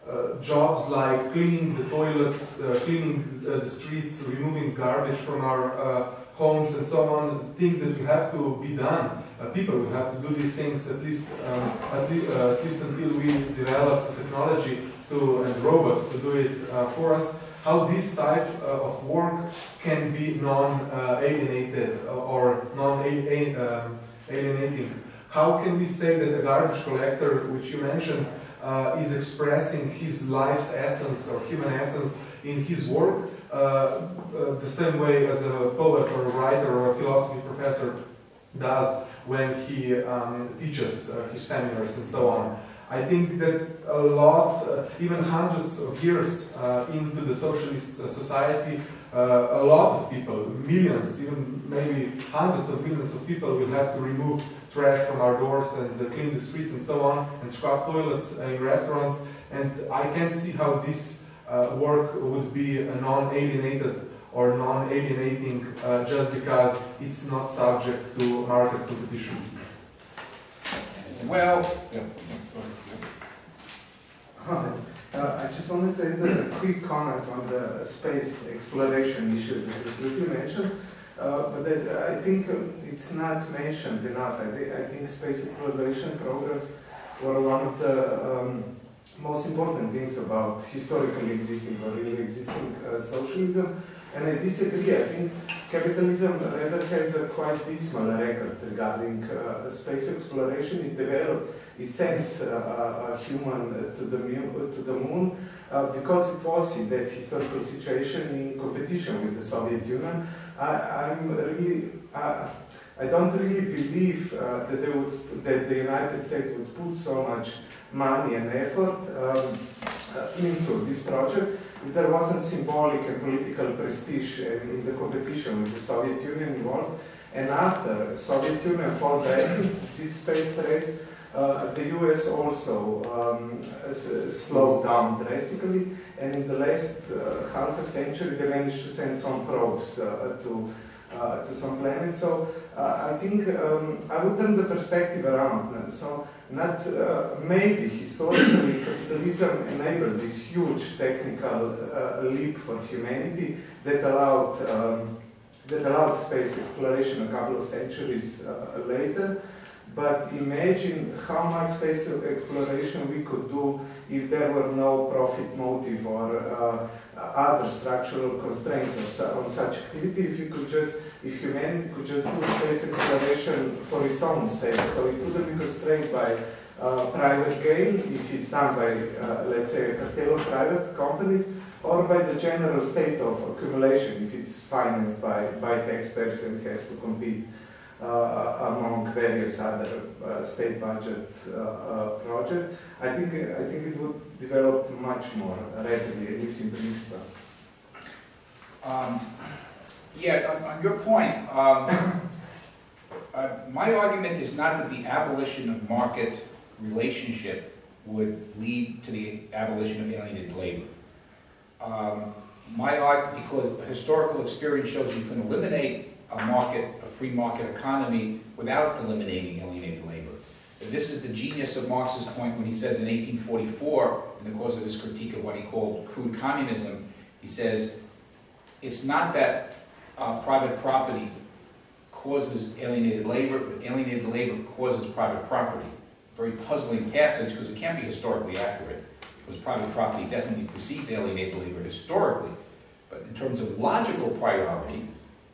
uh, jobs like cleaning the toilets, uh, cleaning uh, the streets, removing garbage from our uh, homes and so on, things that will have to be done. Uh, people will have to do these things at least, um, at, le at, least until we develop technology to, and robots to do it uh, for us. How this type of work can be non-alienated or non-alienating. How can we say that the garbage collector, which you mentioned, uh, is expressing his life's essence or human essence in his work, uh, uh, the same way as a poet or a writer or a philosophy professor does when he um, teaches uh, his seminars and so on. I think that a lot, uh, even hundreds of years uh, into the socialist society, a lot of people, millions, even maybe hundreds of millions of people will have to remove trash from our doors and uh, clean the streets and so on, and scrub toilets in restaurants. And I can't see how this uh, work would be non-alienated or non-alienating uh, just because it's not subject to market competition. Well, yeah. Hi. Uh, I just wanted to add a quick comment on the space exploration issue that was briefly mentioned. Uh, but that, I think um, it's not mentioned enough. I, th I, think space exploration programs were one of the um, most important things about historically existing or really existing uh, socialism. And I disagree. I think capitalism rather has a quite dismal record regarding uh, space exploration. It developed, it sent uh, a human to the to the moon uh, because it was in that historical situation in competition with the Soviet Union. I, am really, uh, I don't really believe uh, that they would, that the United States would put so much money and effort um, uh, into this project if there wasn't symbolic and political prestige in, the competition with the Soviet Union involved. And after Soviet Union fell back this space race, uh, the US also um, slowed down drastically, and in the last uh, half a century they managed to send some probes uh, to, uh, to some planets. So Uh, I think um, I would turn the perspective around. uh, So, not uh, maybe historically *coughs* capitalism enabled this huge technical uh, leap for humanity that allowed um, that allowed space exploration a couple of centuries uh, later. But imagine how much space exploration we could do if there were no profit motive or uh, other structural constraints on, su- on such activity. If we could just, if humanity could just do space exploration for its own sake, so it wouldn't be constrained by uh, private gain if it's done by, uh, let's say, a cartel of private companies, or by the general state of accumulation if it's financed by, by taxpayers and has to compete among various other uh, state budget uh, uh, projects. I think I think it would develop much more readily, at least in principle. Um, Yeah, on, on your point, um, uh, my argument is not that the abolition of market relationship would lead to the abolition of alienated labor. Um, My argument, because historical experience shows you can eliminate a market, a free market economy without eliminating alienated labor. This is the genius of Marx's point when he says in 1844, in the course of his critique of what he called crude communism, he says, it's not that uh, private property causes alienated labor, but alienated labor causes private property. Very puzzling passage because it can't be historically accurate, because private property definitely precedes alienated labor historically. But in terms of logical priority,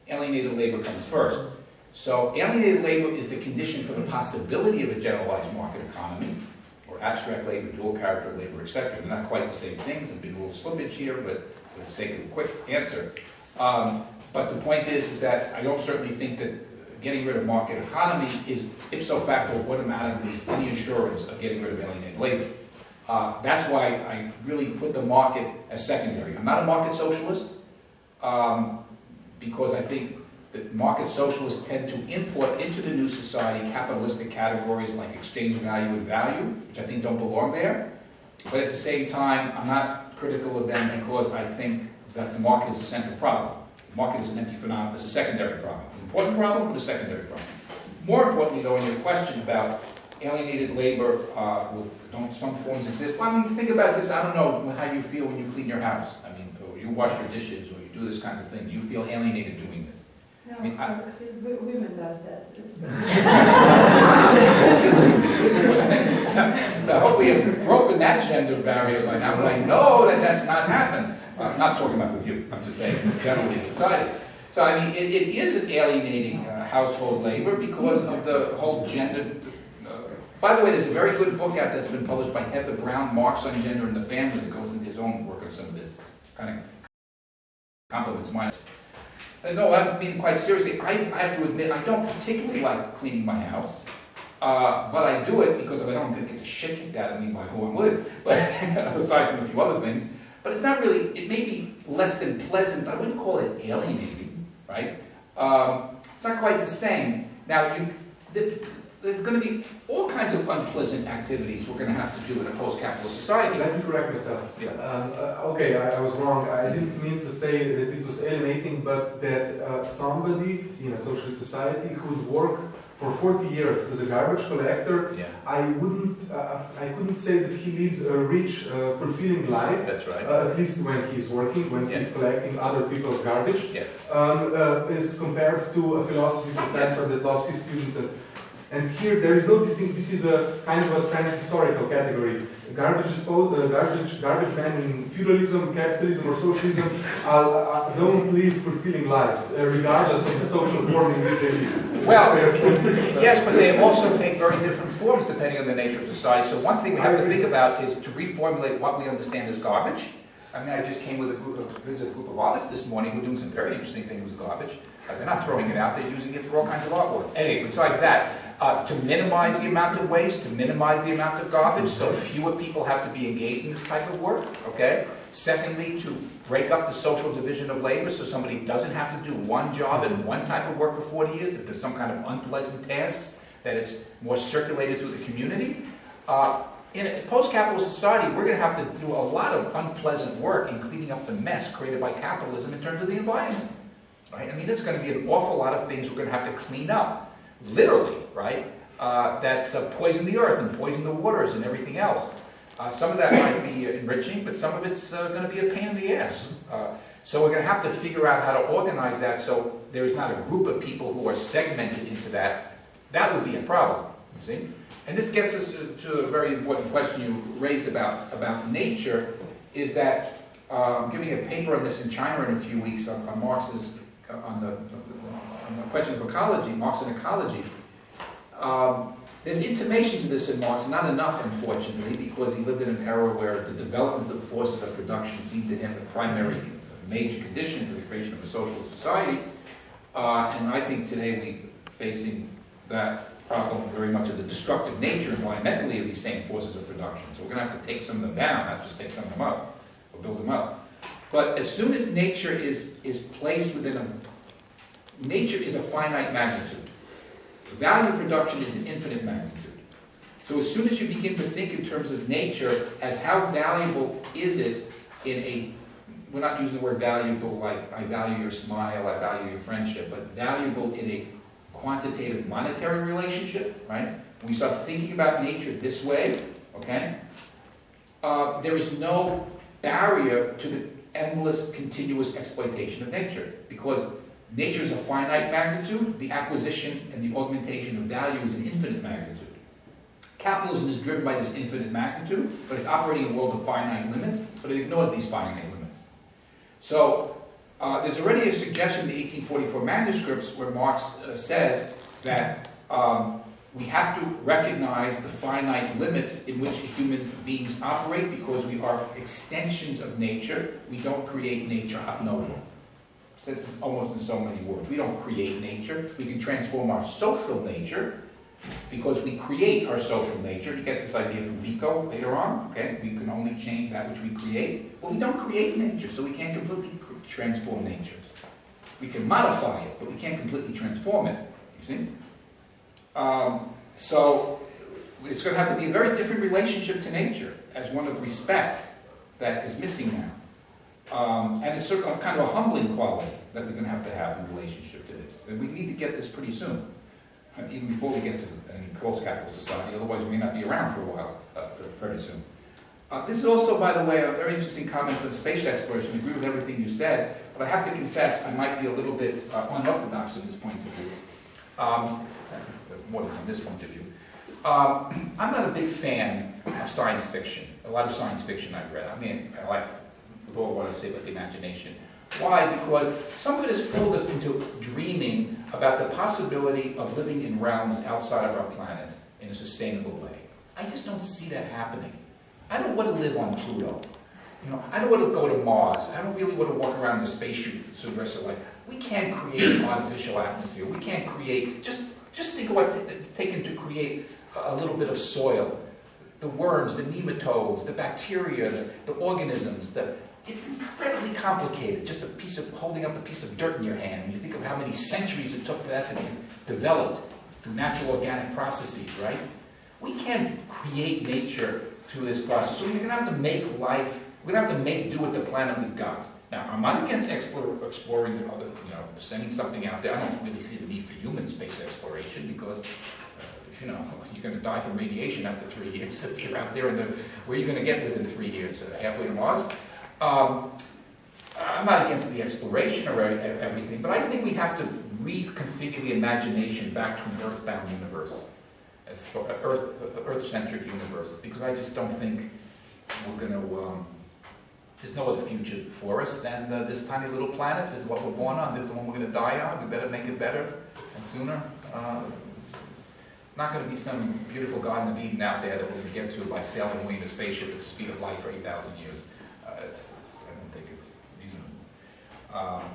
alienated labor comes first. So alienated labor is the condition for the possibility of a generalized market economy, or abstract labor, dual character labor, etc. They're not quite the same things, there'll be a little slippage here, but for the sake of a quick answer. Um, but the point is, is that I don't certainly think that getting rid of market economy is ipso facto automatically any assurance of getting rid of alienated labor. Uh, that's why I really put the market as secondary. I'm not a market socialist, um, because I think that market socialists tend to import into the new society capitalistic categories like exchange value and value, which I think don't belong there. But at the same time, I'm not critical of them because I think that the market is a central problem. The market is an empty phenomenon, it's a secondary problem. An important problem, but a secondary problem. More importantly, though, in your question about alienated labor, uh, don't some forms exist? Well, I mean, think about this, I don't know how you feel when you clean your house. I mean, or you wash your dishes, or do this kind of thing. Do you feel alienated doing this? No, I mean, I- uh, his women does that. *laughs* *laughs* I hope we have broken that gender barrier by now, but I know that that's not happened. I'm not talking about with you, I'm just saying generally in society. So I mean, it, it is alienating uh, household labor because of the whole gender. uh, By the way, there's a very good book out that's been published by Heather Brown, Marx on Gender and the Family, that goes into his own work on some of this. Kind of complements mine. Uh, No, I mean quite seriously. I, I have to admit, I don't particularly like cleaning my house. Uh, but I do it because if I don't, I'm going to get the shit kicked out of me by who I'm with. *laughs* But aside from a few other things, but it's not really. It may be less than pleasant, but I wouldn't call it alienating, right? Um, it's not quite the same. Now, you, th- there's going to be all kinds of unpleasant activities we're going to have to do in a post-capitalist society. Let me correct myself. Yeah. Um, uh, okay, I, I was wrong. I didn't mean to say that it was alienating, but that uh, somebody in a socialist society who would work for 40 years as a garbage collector, Yeah, I wouldn't, uh, I couldn't say that he lives a rich, uh, fulfilling life. that's right. Uh, at least when he's working, when Yes. he's collecting other people's garbage, Yes. um, uh, is compared to a philosophy professor that loves his students. And, and here there is no distinct. This is a kind of a trans-historical category. Garbage, dispo- uh, garbage, garbage men in feudalism, capitalism, or socialism *laughs* uh, don't live fulfilling lives, uh, regardless of the social form in which they live. Well, yes, but they also take very different forms depending on the nature of society. So one thing we have to think about is to reformulate what we understand as garbage. I mean, I just came with a group of, a group of artists this morning who are doing some very interesting things with garbage. Uh, they're not throwing it out, they're using it for all kinds of artwork. Anyway, besides that, uh, to minimize the amount of waste, to minimize the amount of garbage, so fewer people have to be engaged in this type of work, okay? Secondly, to break up the social division of labor so somebody doesn't have to do one job and one type of work for 40 years, if there's some kind of unpleasant tasks, that it's more circulated through the community. Uh, in a post-capitalist society, we're going to have to do a lot of unpleasant work in cleaning up the mess created by capitalism in terms of the environment. Right? I mean, there's gonna be an awful lot of things we're gonna have to clean up, literally, right? Uh, that's uh, the earth and poison the waters and everything else. Uh, some of that might be enriching, but some of it's uh, gonna be a pain in the ass. Uh, so we're gonna have to figure out how to organize that so there's not a group of people who are segmented into that. That would be a problem, you see? And this gets us to- to a very important question you raised about, about nature, is that, um, giving a paper on this in China in a few weeks on, on Marx's, uh, on the, on the question of ecology, Marx and ecology. Um, there's intimations of this in Marx, not enough unfortunately, because he lived in an era where the development of the forces of production seemed to him the primary major condition for the creation of a socialist society. Uh, and I think today we're facing that problem very much of the destructive nature environmentally of these same forces of production. So we're going to have to take some of them down, not just take some of them up, or build them up. But as soon as nature is, is placed within a, nature is a finite magnitude. Value production is an infinite magnitude. So as soon as you begin to think in terms of nature as how valuable is it in a, we're not using the word valuable like I value your smile, I value your friendship, but valuable in a quantitative monetary relationship, right? When we start thinking about nature this way, okay, uh, there is no barrier to the endless, continuous exploitation of nature because nature is a finite magnitude, the acquisition and the augmentation of value is an infinite magnitude. Capitalism is driven by this infinite magnitude, but it's operating in a world of finite limits, but it ignores these finite limits. So uh, there's already a suggestion in the 1844 manuscripts where Marx uh, says that um, we have to recognize the finite limits in which human beings operate because we are extensions of nature. We don't create nature ab novo. Says this almost in so many words. We don't create nature. We can transform our social nature because we create our social nature. He gets this idea from Vico later on. Okay, we can only change that which we create. Well, we don't create nature, so we can't completely transform nature. We can modify it, but we can't completely transform it. You see? Um, so it's going to have to be a very different relationship to nature as one of respect that is missing now. Um, and it's sort of kind of a humbling quality that we're going to have to have in relationship to this. And we need to get this pretty soon, uh, even before we get to any close capital society. Otherwise, we may not be around for a while, uh, very soon. Uh, this is also, by the way, a very interesting comment on space exploration. I agree with everything you said, but I have to confess I might be a little bit uh, unorthodox in this point of view. Um, more from this point of view. Um, *clears throat* I'm not a big fan of science fiction. A lot of science fiction I've read. I mean, I like, with all what I say about the imagination. Why? Because some of it has fooled us into dreaming about the possibility of living in realms outside of our planet in a sustainable way. I just don't see that happening. I don't want to live on Pluto. You know, I don't want to go to Mars. I don't really want to walk around in the spaceship for the rest of life. We can't create an artificial atmosphere. We can't create, just, just think of what it's taken to create a little bit of soil. The worms, the nematodes, the bacteria, the, the organisms, the, it's incredibly complicated. Just a piece of, holding up a piece of dirt in your hand. And you think of how many centuries it took for that to be developed through natural organic processes, right? We can't create nature through this process. So we're going to have to make life, we're going to have to make do with the planet we've got. Now, I'm not against explore, exploring other, you know, sending something out there. I don't really see the need for human space exploration because, uh, you know, *laughs* you're going to die from radiation after three *laughs* years if you're out there. And the, where are you going to get within three years? Uh, halfway to Mars? Um, I'm not against the exploration or everything, but I think we have to reconfigure the imagination back to an earthbound universe as for Earth, Earth-centric universe, because I just don't think we're going to. Um, there's no other future for us than uh, this tiny little planet. This is what we're born on. This is the one we're going to die on. We better make it better and sooner. Uh, it's not going to be some beautiful Garden of Eden out there that we're going to get to by sailing away in a spaceship at the speed of light for 8,000 years. Uh, it's, it's, I don't think it's reasonable. Um,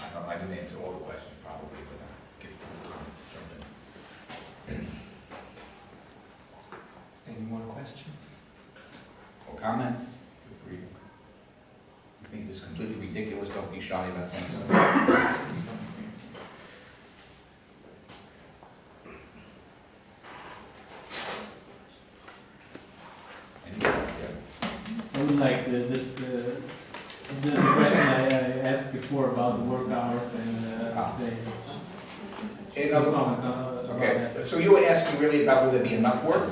I, don't, I didn't answer all the questions probably, but I'll give jump in. Any more questions? or comments, feel free. If you think this is completely ridiculous, don't be shy about saying something. I would like to just, uh, the, question I, I asked before about the work hours and, uh, Ah. say, comment uh, Okay, so you were asking really about will there be enough work?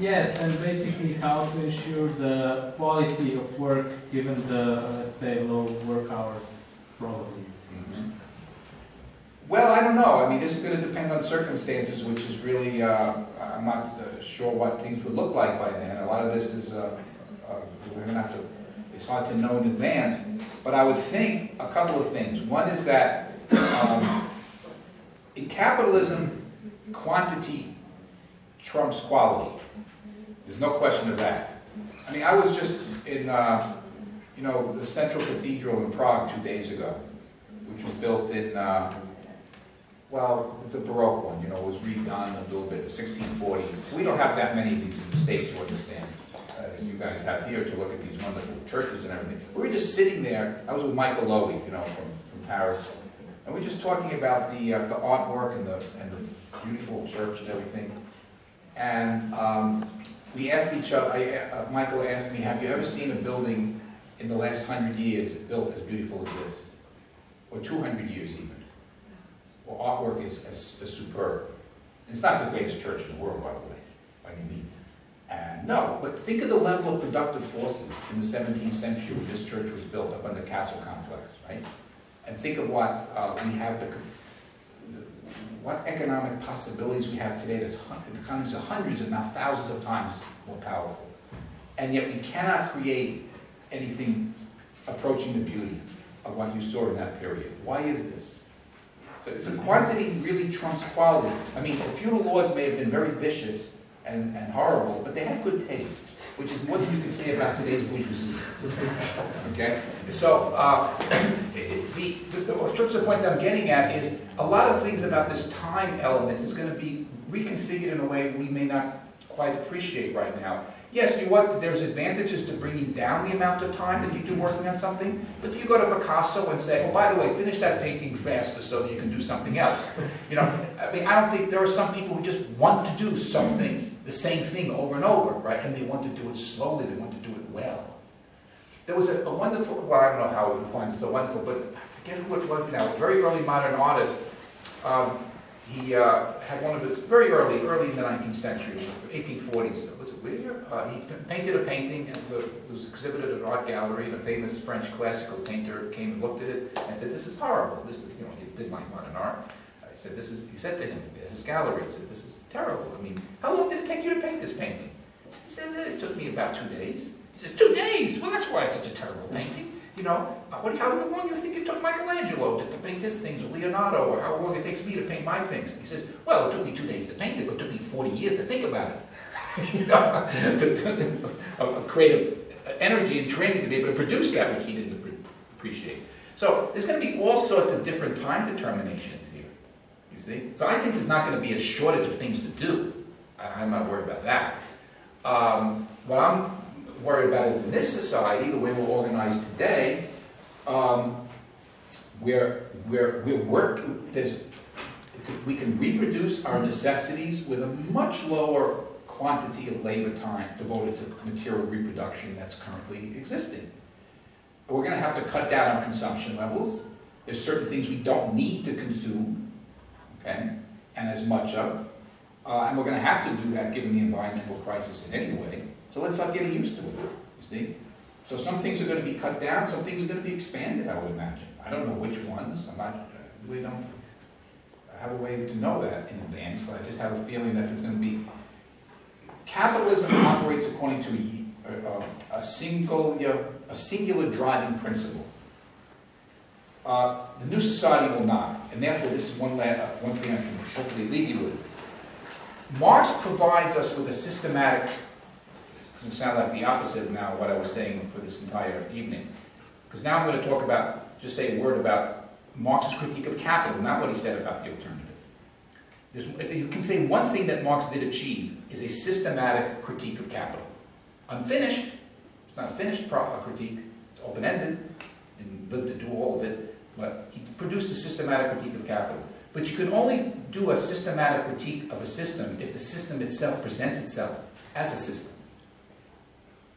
Yes, and basically how to ensure the quality of work given the, let's say, low work hours probably. Well, I don't know, I mean, this is gonna depend on circumstances, which is really, uh, I'm not uh, sure what things would look like by then. A lot of this is, uh, uh, we're gonna have to, it's hard to know in advance. But I would think a couple of things. One is that, um, in capitalism, quantity trumps quality. There's no question of that. I mean, I was just in, uh, you know, the Central Cathedral in Prague two days ago, which was built in, uh, well, the Baroque one, you know, it was redone a little bit, the 1640s. We don't have that many of these in the States, you understand, as you guys have here to look at these wonderful churches and everything. We were just sitting there, I was with Michael Lowy, you know, from, from Paris, and we were just talking about the, uh, the artwork and the, and this beautiful church and everything. And um, we asked each other, I, uh, Michael asked me, have you ever seen a building in the last hundred years built as beautiful as this? Or 200 years even? Well, artwork is, is, is superb. It's not the greatest church in the world, by the way, by any means. And no, but think of the level of productive forces in the 17th century when this church was built up on the castle complex, right? And think of what uh, we have, the, what economic possibilities we have today that's hun- the economies are hundreds, if not thousands of times more powerful. And yet we cannot create anything approaching the beauty of what you saw in that period. Why is this? So, so quantity really trumps quality. I mean, the feudal laws may have been very vicious and, and horrible, but they had good taste, which is more than you can say about today's bourgeoisie. *laughs* Okay? So, uh, the, the, the, the point I'm getting at is a lot of things about this time element is going to be reconfigured in a way we may not quite appreciate right now. Yes, you what, there's advantages to bringing down the amount of time that you do working on something, but you go to Picasso and say, oh, by the way, finish that painting faster so that you can do something else. You know, I mean, I don't think, there are some people who just want to do something, the same thing over and over, right? And they want to do it slowly, they want to do it well. There was a, a wonderful, well, I don't know how it defines so wonderful, but forget who it was now, a very early modern artist. Um, he uh, had one of his, very early, early in the 19th century, 1840s, was it Whistler? Uh, he painted a painting, and it was, it was exhibited at an art gallery, and a famous French classical painter came and looked at it and said, this is horrible, this is, you know, he didn't like modern art. I said, this is, he said to him, at his gallery, he said, this is terrible, I mean, how long did it take you to paint this painting? He said, "Eh, it took me about two days. He says, two days? Well, that's why it's such a terrible painting. You know, what, how long do you think it took Michelangelo to, to paint his things, or Leonardo, or how long it takes me to paint my things? He says, well, it took me two days to paint it, but it took me 40 years to think about it. *laughs* you know, *laughs* of, creative energy and training to be able to produce that which he didn't appreciate. So there's going to be all sorts of different time determinations here, you see? So I think there's not going to be a shortage of things to do. I- I'm not worried about that. Um, what I'm worried about is in this society, the way we're organized today, um, where, where we work, we can reproduce our necessities with a much lower quantity of labor time devoted to material reproduction that's currently existing. We're going to have to cut down our consumption levels. There's certain things we don't need to consume, okay, and as much of. Uh, and we're going to have to do that given the environmental crisis in any way. So let's start getting used to it, you see? So some things are going to be cut down, some things are going to be expanded, I would imagine. I don't know which ones, I'm not, really don't have a way to know that in advance, but I just have a feeling that there's going to be, capitalism operates according to a, a, a single, a singular driving principle. Uh, the new society will not, and therefore this is one, uh, one thing I can hopefully leave you with. Marx provides us with a systematic, it sound like the opposite of now what I was saying for this entire evening, because now I'm going to talk about, just say a word about Marx's critique of capital, not what he said about the alternative. There's, if you can say one thing that Marx did achieve is a systematic critique of capital. Unfinished, it's not a finished uh, critique, it's open-ended, and lived to do all of it, but he produced a systematic critique of capital. But you can only do a systematic critique of a system if the system itself presents itself as a system.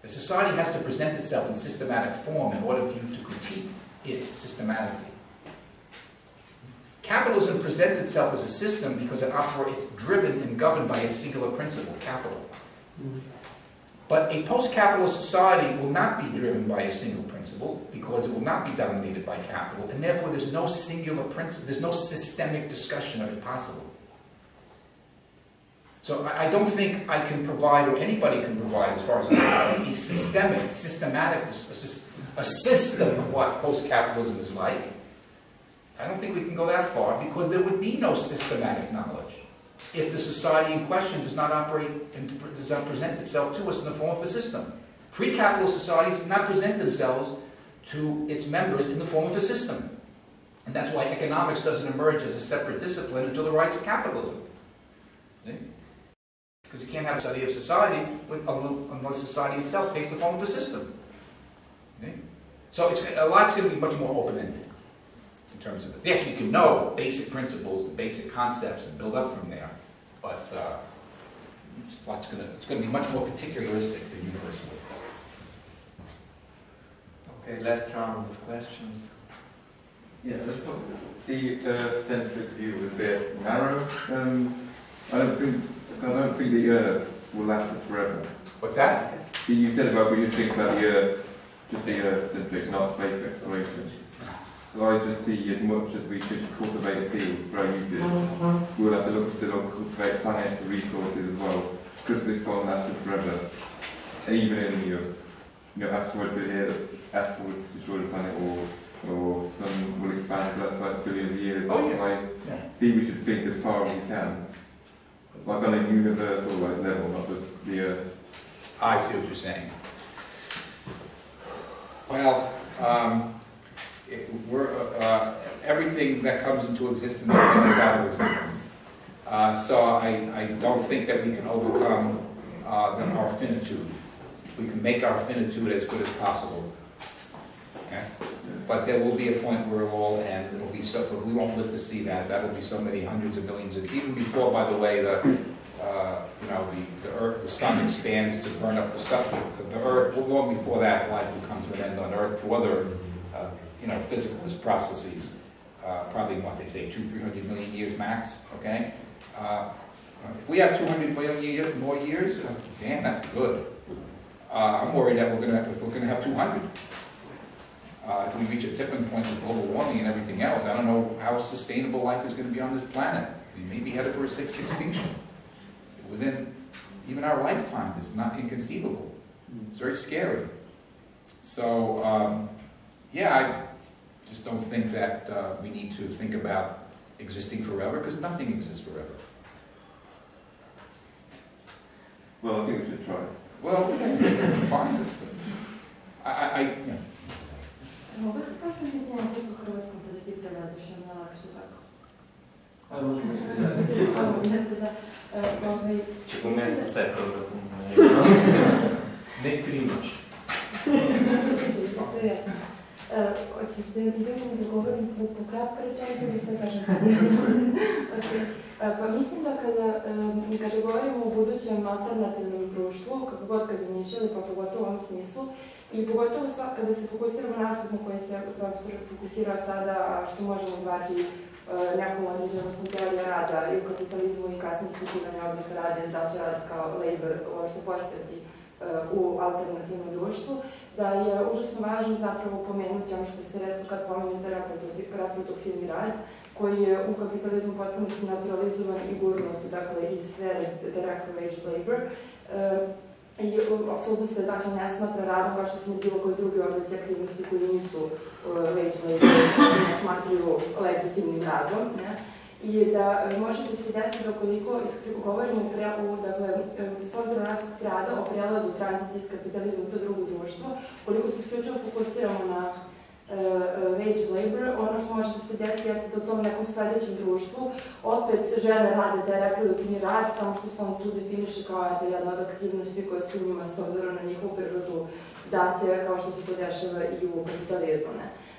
The society has to present itself in systematic form in order for you to critique it systematically. Capitalism presents itself as a system because it operates driven and governed by a singular principle, capital. But a post-capitalist society will not be driven by a single principle because it will not be dominated by capital, and therefore there's no singular principle, there's no systemic discussion of it possible. So I, I don't think I can provide, or anybody can provide, as far as I'm concerned, a systemic, systematic, a, a system of what post-capitalism is like. I don't think we can go that far because there would be no systematic knowledge if the society in question does not operate and does not present itself to us in the form of a system. Pre-capitalist societies do not present themselves to its members in the form of a system. And that's why economics doesn't emerge as a separate discipline until the rise of capitalism. See? Because you can't have a study of society with, unless society itself takes the form of a system. See? So it's, a lot's going to be much more open-ended in terms of it. Yes, you can know basic principles, the basic concepts, and build up from there, but uh, it's, lots gonna, it's going to be much more particularistic than universal. Okay, last round of questions. Yeah, I thought the uh, centric view was a bit narrow. Um, I don't think I don't think the Earth will last us forever. What's that? You said about when you think about the Earth, just the Earth centric, not space exploration. So I just see as much as we should cultivate a field for our uses, mm-hmm. we'll have to look to look, cultivate planetary resources as well, because this won't last us forever. And even in your, you know, asteroids will hit, asteroids destroy the planet, or or sun will expand for that size billions of years. Oh, yeah. Like, Yeah. see, we should think as far as we can, like on a universal like level, not just the Earth. I see what you're saying. Well, um, it, we're, uh, uh, everything that comes into existence is out of existence. Uh, so I, I don't think that we can overcome uh, the, our finitude. We can make our finitude as good as possible. Okay? But there will be a point where it will all end. It'll be so, we won't live to see that. That'll be so many hundreds of millions of, even before, by the way, the, uh, you know, the, the earth, the sun expands to burn up the sun, the, the earth, long before that, life will come to an end on earth through other, uh, you know, physicalist processes. Uh, probably what they say, two, three hundred million years max, okay? Uh, if we have two hundred million year, more years, uh, damn, that's good. Uh, I'm worried that we're gonna, if we're gonna have two hundred. Uh, if we reach a tipping point with global warming and everything else, I don't know how sustainable life is gonna be on this planet. We may be headed for a sixth extinction within even our lifetimes. It's not inconceivable. It's very scary. So, um, yeah, I just don't think that uh, we need to think about existing forever because nothing exists forever. Well, I think we should try. Well, *laughs* fine. Da, e, ovaj, Če bo mesto sekal, razumem. *laughs* Ne primoč. sve, Hoćeš da idemo da govorim po, po kratka rečenica ili sve kažem? okay. E, Pa mislim da kada, e, kada govorimo o budućem alternativnom društvu, kako god ga zamišljali, pa pogotovo u ovom smislu, i pogotovo sa- kada se fokusiramo na aspekt na koji se profesor fokusira sada, što možemo zvati e, nekom određenostom teorija rada i u kapitalizmu i kasnije ispitivanja oblika rada, i da će rad kao labor uopšte postojati e, u alternativnom društvu, da je užasno važno zapravo pomenuti ono što ste rekli kad reprodukti- reproduktivni rad, koji je u kapitalizmu potpuno naturalizovan i gurnut, dakle, iz sfere direct wage labor. I u- apsolutno se dakle ne smatra radom kao što se bilo koji drugi oblici aktivnosti koji nisu uh, wage labor, ne smatruju legitimnim radom. Ne? I da e, možete se desiti da koliko govorimo pre, u, dakle, e, s obzirom na aspekt rada, o prelazu tranzicije iz kapitalizma u to drugo društvo, koliko se isključivo fokusiramo na wage labor, ono što može da se desi jeste da u tom nekom sledećem društvu opet žene rade taj reproduktivni rad, samo što se on tu definiše kao eto, jedna od aktivnosti koje su njima s obzirom na njihovu prirodu date, kao što se to dešava i u kapitalizmu.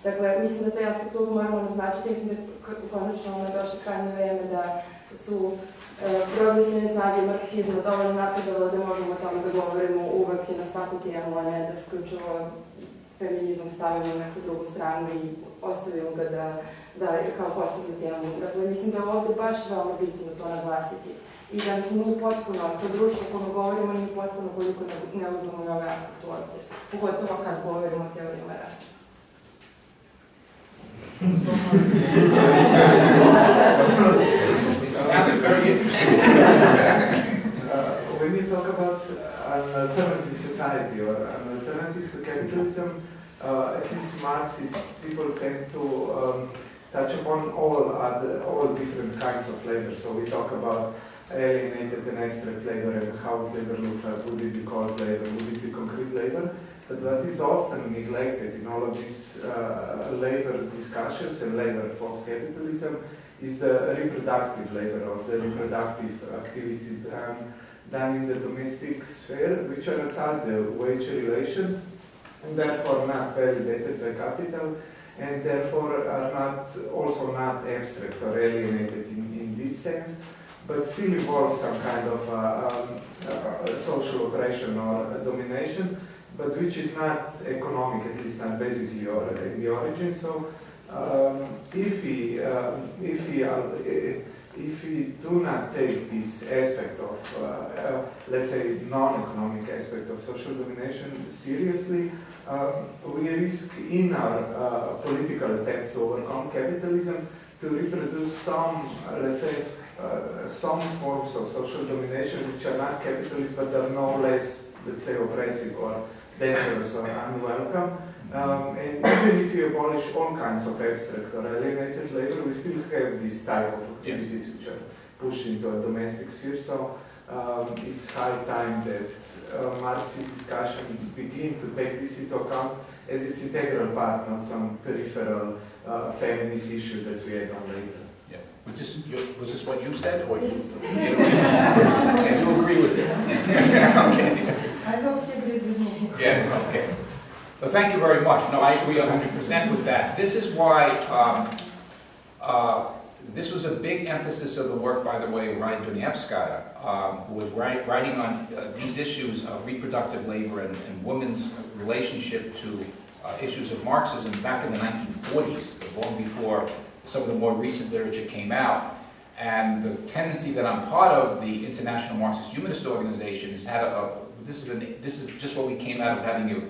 Dakle, mislim da taj aspekt uvijek moramo naznačiti, mislim da konačno ono došlo krajnje vreme da su e, progresivne snage marksizma dovoljno napredovale da možemo o tome da govorimo uvek i na svaku temu, a ne da se feminizam stavimo na neku drugu stranu i ostavimo ga da, da kao posebnu temu. Dakle, mislim da je ovde baš veoma bitno to naglasiti. I da mislim nije potpuno, to društvo o govorimo nije potpuno koliko ne, ne uzmemo i ove aspekte u obzir. Pogotovo kad govorimo o teorijama rada. Uh, when you talk about an alternative society or an alternative to capitalism, uh, at least Marxist people tend to um, touch upon all other, all different kinds of labor. So we talk about alienated and abstract labor and how labor look like. Would it be called labor? Would it be concrete labor? But what is often neglected in all of these uh, labor discussions and labor post-capitalism is the reproductive labor or the reproductive activity done, done in the domestic sphere, which are outside the wage relation and therefore not validated by capital and therefore are not also not abstract or alienated in, in this sense, but still involve some kind of uh, um, uh, social oppression or domination, but which is not economic, at least not basically or in the origin. So um, if we um, if we are, if we do not take this aspect of uh, uh, let's say non-economic aspect of social domination seriously, um, we risk in our uh, political attempts to overcome capitalism to reproduce some let's say uh, some forms of social domination which are not capitalist but are no less let's say oppressive or dangerous or unwelcome. Um, and even if you abolish all kinds of abstract or alienated labor, we still have this type of activities which are pushed into a domestic sphere. So um, it's high time that uh, Marxist discussion begin to take this into account as its integral part, not some peripheral uh, feminist issue that we add on later. Yes. Was this, your- was this what you said, or you? Yes. *laughs* And *laughs* you agree with it? *laughs* Okay. I hope he agrees with me. Yes, okay. Well, thank you very much. No, I agree hundred percent with that. This is why, um, uh, this was a big emphasis of the work, by the way, Raya Dunayevskaya, um, who was write- writing on uh, these issues of reproductive labor and, and women's relationship to uh, issues of Marxism back in the nineteen forties, long before some of the more recent literature came out. And the tendency that I'm part of, the International Marxist Humanist Organization, has had a, a this is, an, this is just what we came out of having a, a,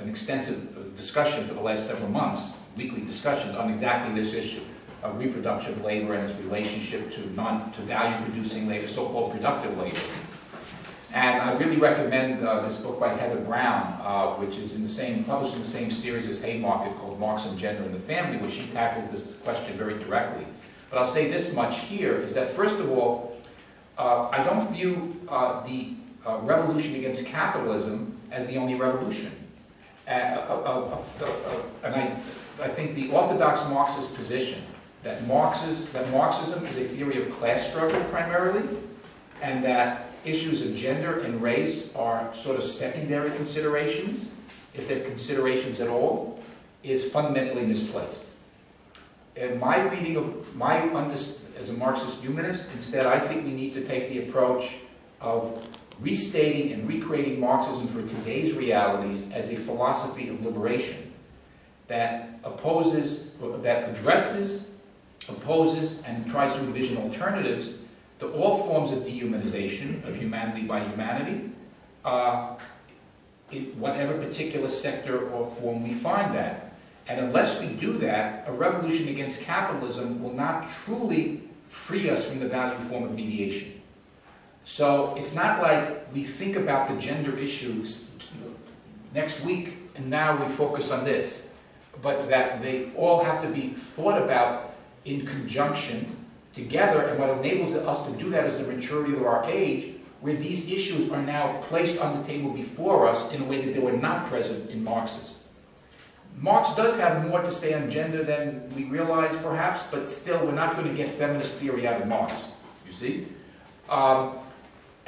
an extensive discussion for the last several months, weekly discussions on exactly this issue of reproductive labor and its relationship to non to value producing labor, so-called productive labor. And I really recommend uh, this book by Heather Brown, uh, which is in the same published in the same series as Haymarket called Marx and Gender in the Family, where she tackles this question very directly. But I'll say this much here is that first of all, uh, I don't view uh, the uh, revolution against capitalism as the only revolution. And I, I think the orthodox Marxist position that, Marx's, that Marxism is a theory of class struggle primarily, and that issues of gender and race are sort of secondary considerations, if they're considerations at all, is fundamentally misplaced. In my reading of my as a Marxist humanist, instead, I think we need to take the approach of restating and recreating Marxism for today's realities as a philosophy of liberation that opposes, that addresses, opposes, and tries to envision alternatives to all forms of dehumanization of humanity by humanity, uh, in whatever particular sector or form we find that. And unless we do that, a revolution against capitalism will not truly free us from the value form of mediation. So it's not like we think about the gender issues next week and now we focus on this, but that they all have to be thought about in conjunction together, and what enables us to do that is the maturity of our age, where these issues are now placed on the table before us in a way that they were not present in Marx's. Marx does have more to say on gender than we realize, perhaps, but still, we're not going to get feminist theory out of Marx, you see? Um,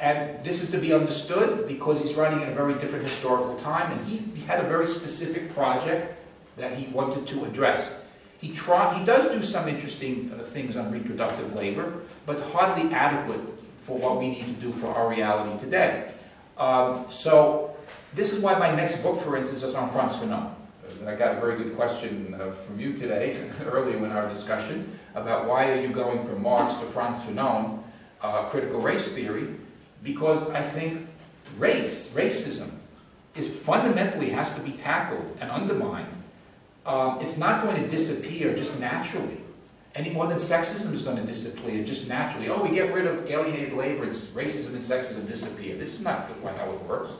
and this is to be understood because he's writing in a very different historical time, and he, he had a very specific project that he wanted to address. He, try, he does do some interesting uh, things on reproductive labor, but hardly adequate for what we need to do for our reality today. Um, so this is why my next book, for instance, is on Frantz Fanon. I got a very good question uh, from you today, *laughs* earlier in our discussion, about why are you going from Marx to Frantz Fanon, uh, critical race theory, because I think race, racism, is fundamentally has to be tackled and undermined. Um, it's not going to disappear just naturally, any more than sexism is going to disappear just naturally. Oh, we get rid of alienated labor, and racism and sexism disappear. This is not how it works.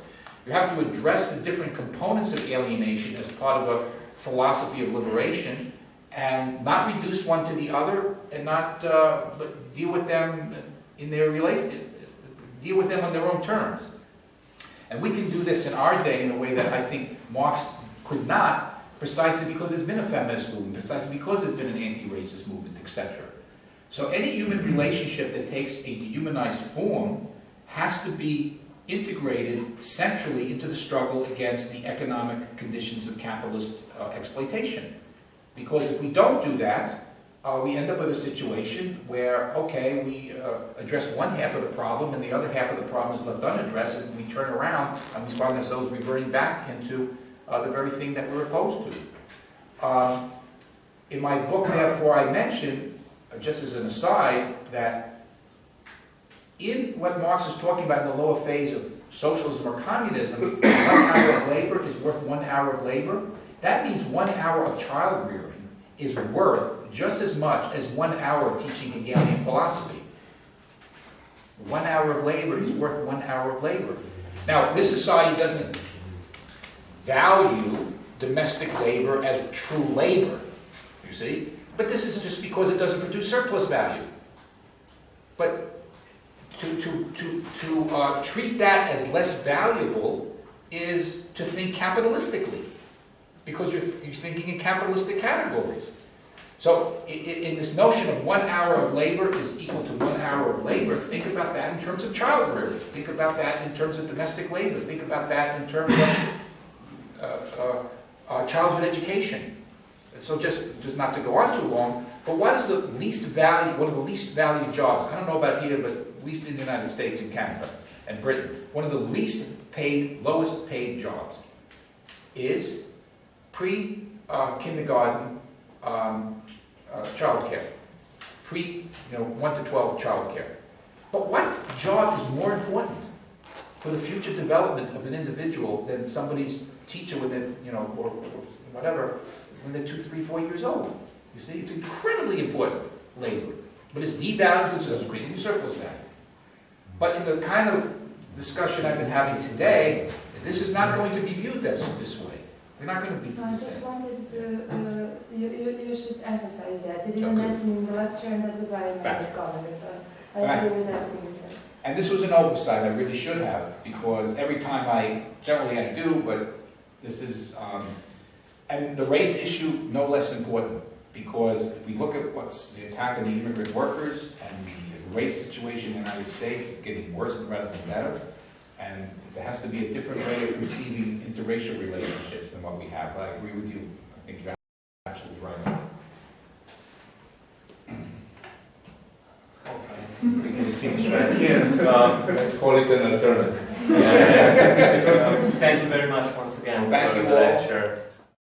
You have to address the different components of alienation as part of a philosophy of liberation and not reduce one to the other and not uh, but deal with them in their relate deal with them on their own terms. And we can do this in our day in a way that I think Marx could not, precisely because there's been a feminist movement, precisely because there's been an anti-racist movement, etc. So any human relationship that takes a dehumanized form has to be integrated centrally into the struggle against the economic conditions of capitalist uh, exploitation. Because if we don't do that, uh, we end up with a situation where, okay, we uh, address one half of the problem and the other half of the problem is left unaddressed and we turn around and we find ourselves reverting back into uh, the very thing that we're opposed to. Um, in my book, therefore, I mentioned, uh, just as an aside, that in what Marx is talking about in the lower phase of socialism or communism, one hour of labor is worth one hour of labor. That means one hour of child rearing is worth just as much as one hour of teaching Hegelian philosophy. One hour of labor is worth one hour of labor. Now, this society doesn't value domestic labor as true labor, you see? But this isn't just because it doesn't produce surplus value. But to, to, to, to uh, treat that as less valuable is to think capitalistically, because you're, you're thinking in capitalistic categories. So in this notion of one hour of labor is equal to one hour of labor, think about that in terms of child rearing. Think about that in terms of domestic labor. Think about that in terms of uh, uh, uh, childhood education. So just, just not to go on too long, but what is the least value, one of the least valued jobs? I don't know about here, but at least in the United States and Canada and Britain, one of the least paid, lowest paid jobs is pre-kindergarten um, uh, child care, pre, you know, 1 to 12 child care. But what job is more important for the future development of an individual than somebody's teacher when they're, you know, or, or whatever, when they're two, three, four years old? You see, it's incredibly important labor, but it's devalued so it's creating surplus value. But in the kind of discussion I've been having today, this is not going to be viewed this, this way. We're not going to be No, I just wanted to, uh, you, you, you should emphasize that. You didn't Okay. mention in the lecture and that was why I made comment. I agree with everything you said. And this was an oversight, I really should have, because every time I, generally I do, but this is, um, and the race issue, no less important, because if we look at what's the attack on the immigrant workers and the race situation in the United States, it's getting worse rather than better, and there has to be a different way of conceiving interracial relationships than what we have, but I agree with you, I think you're absolutely right. We can finish right here. Um, Let's call it an alternative. yeah, yeah. Thank you very much once again Thank for you the all. lecture.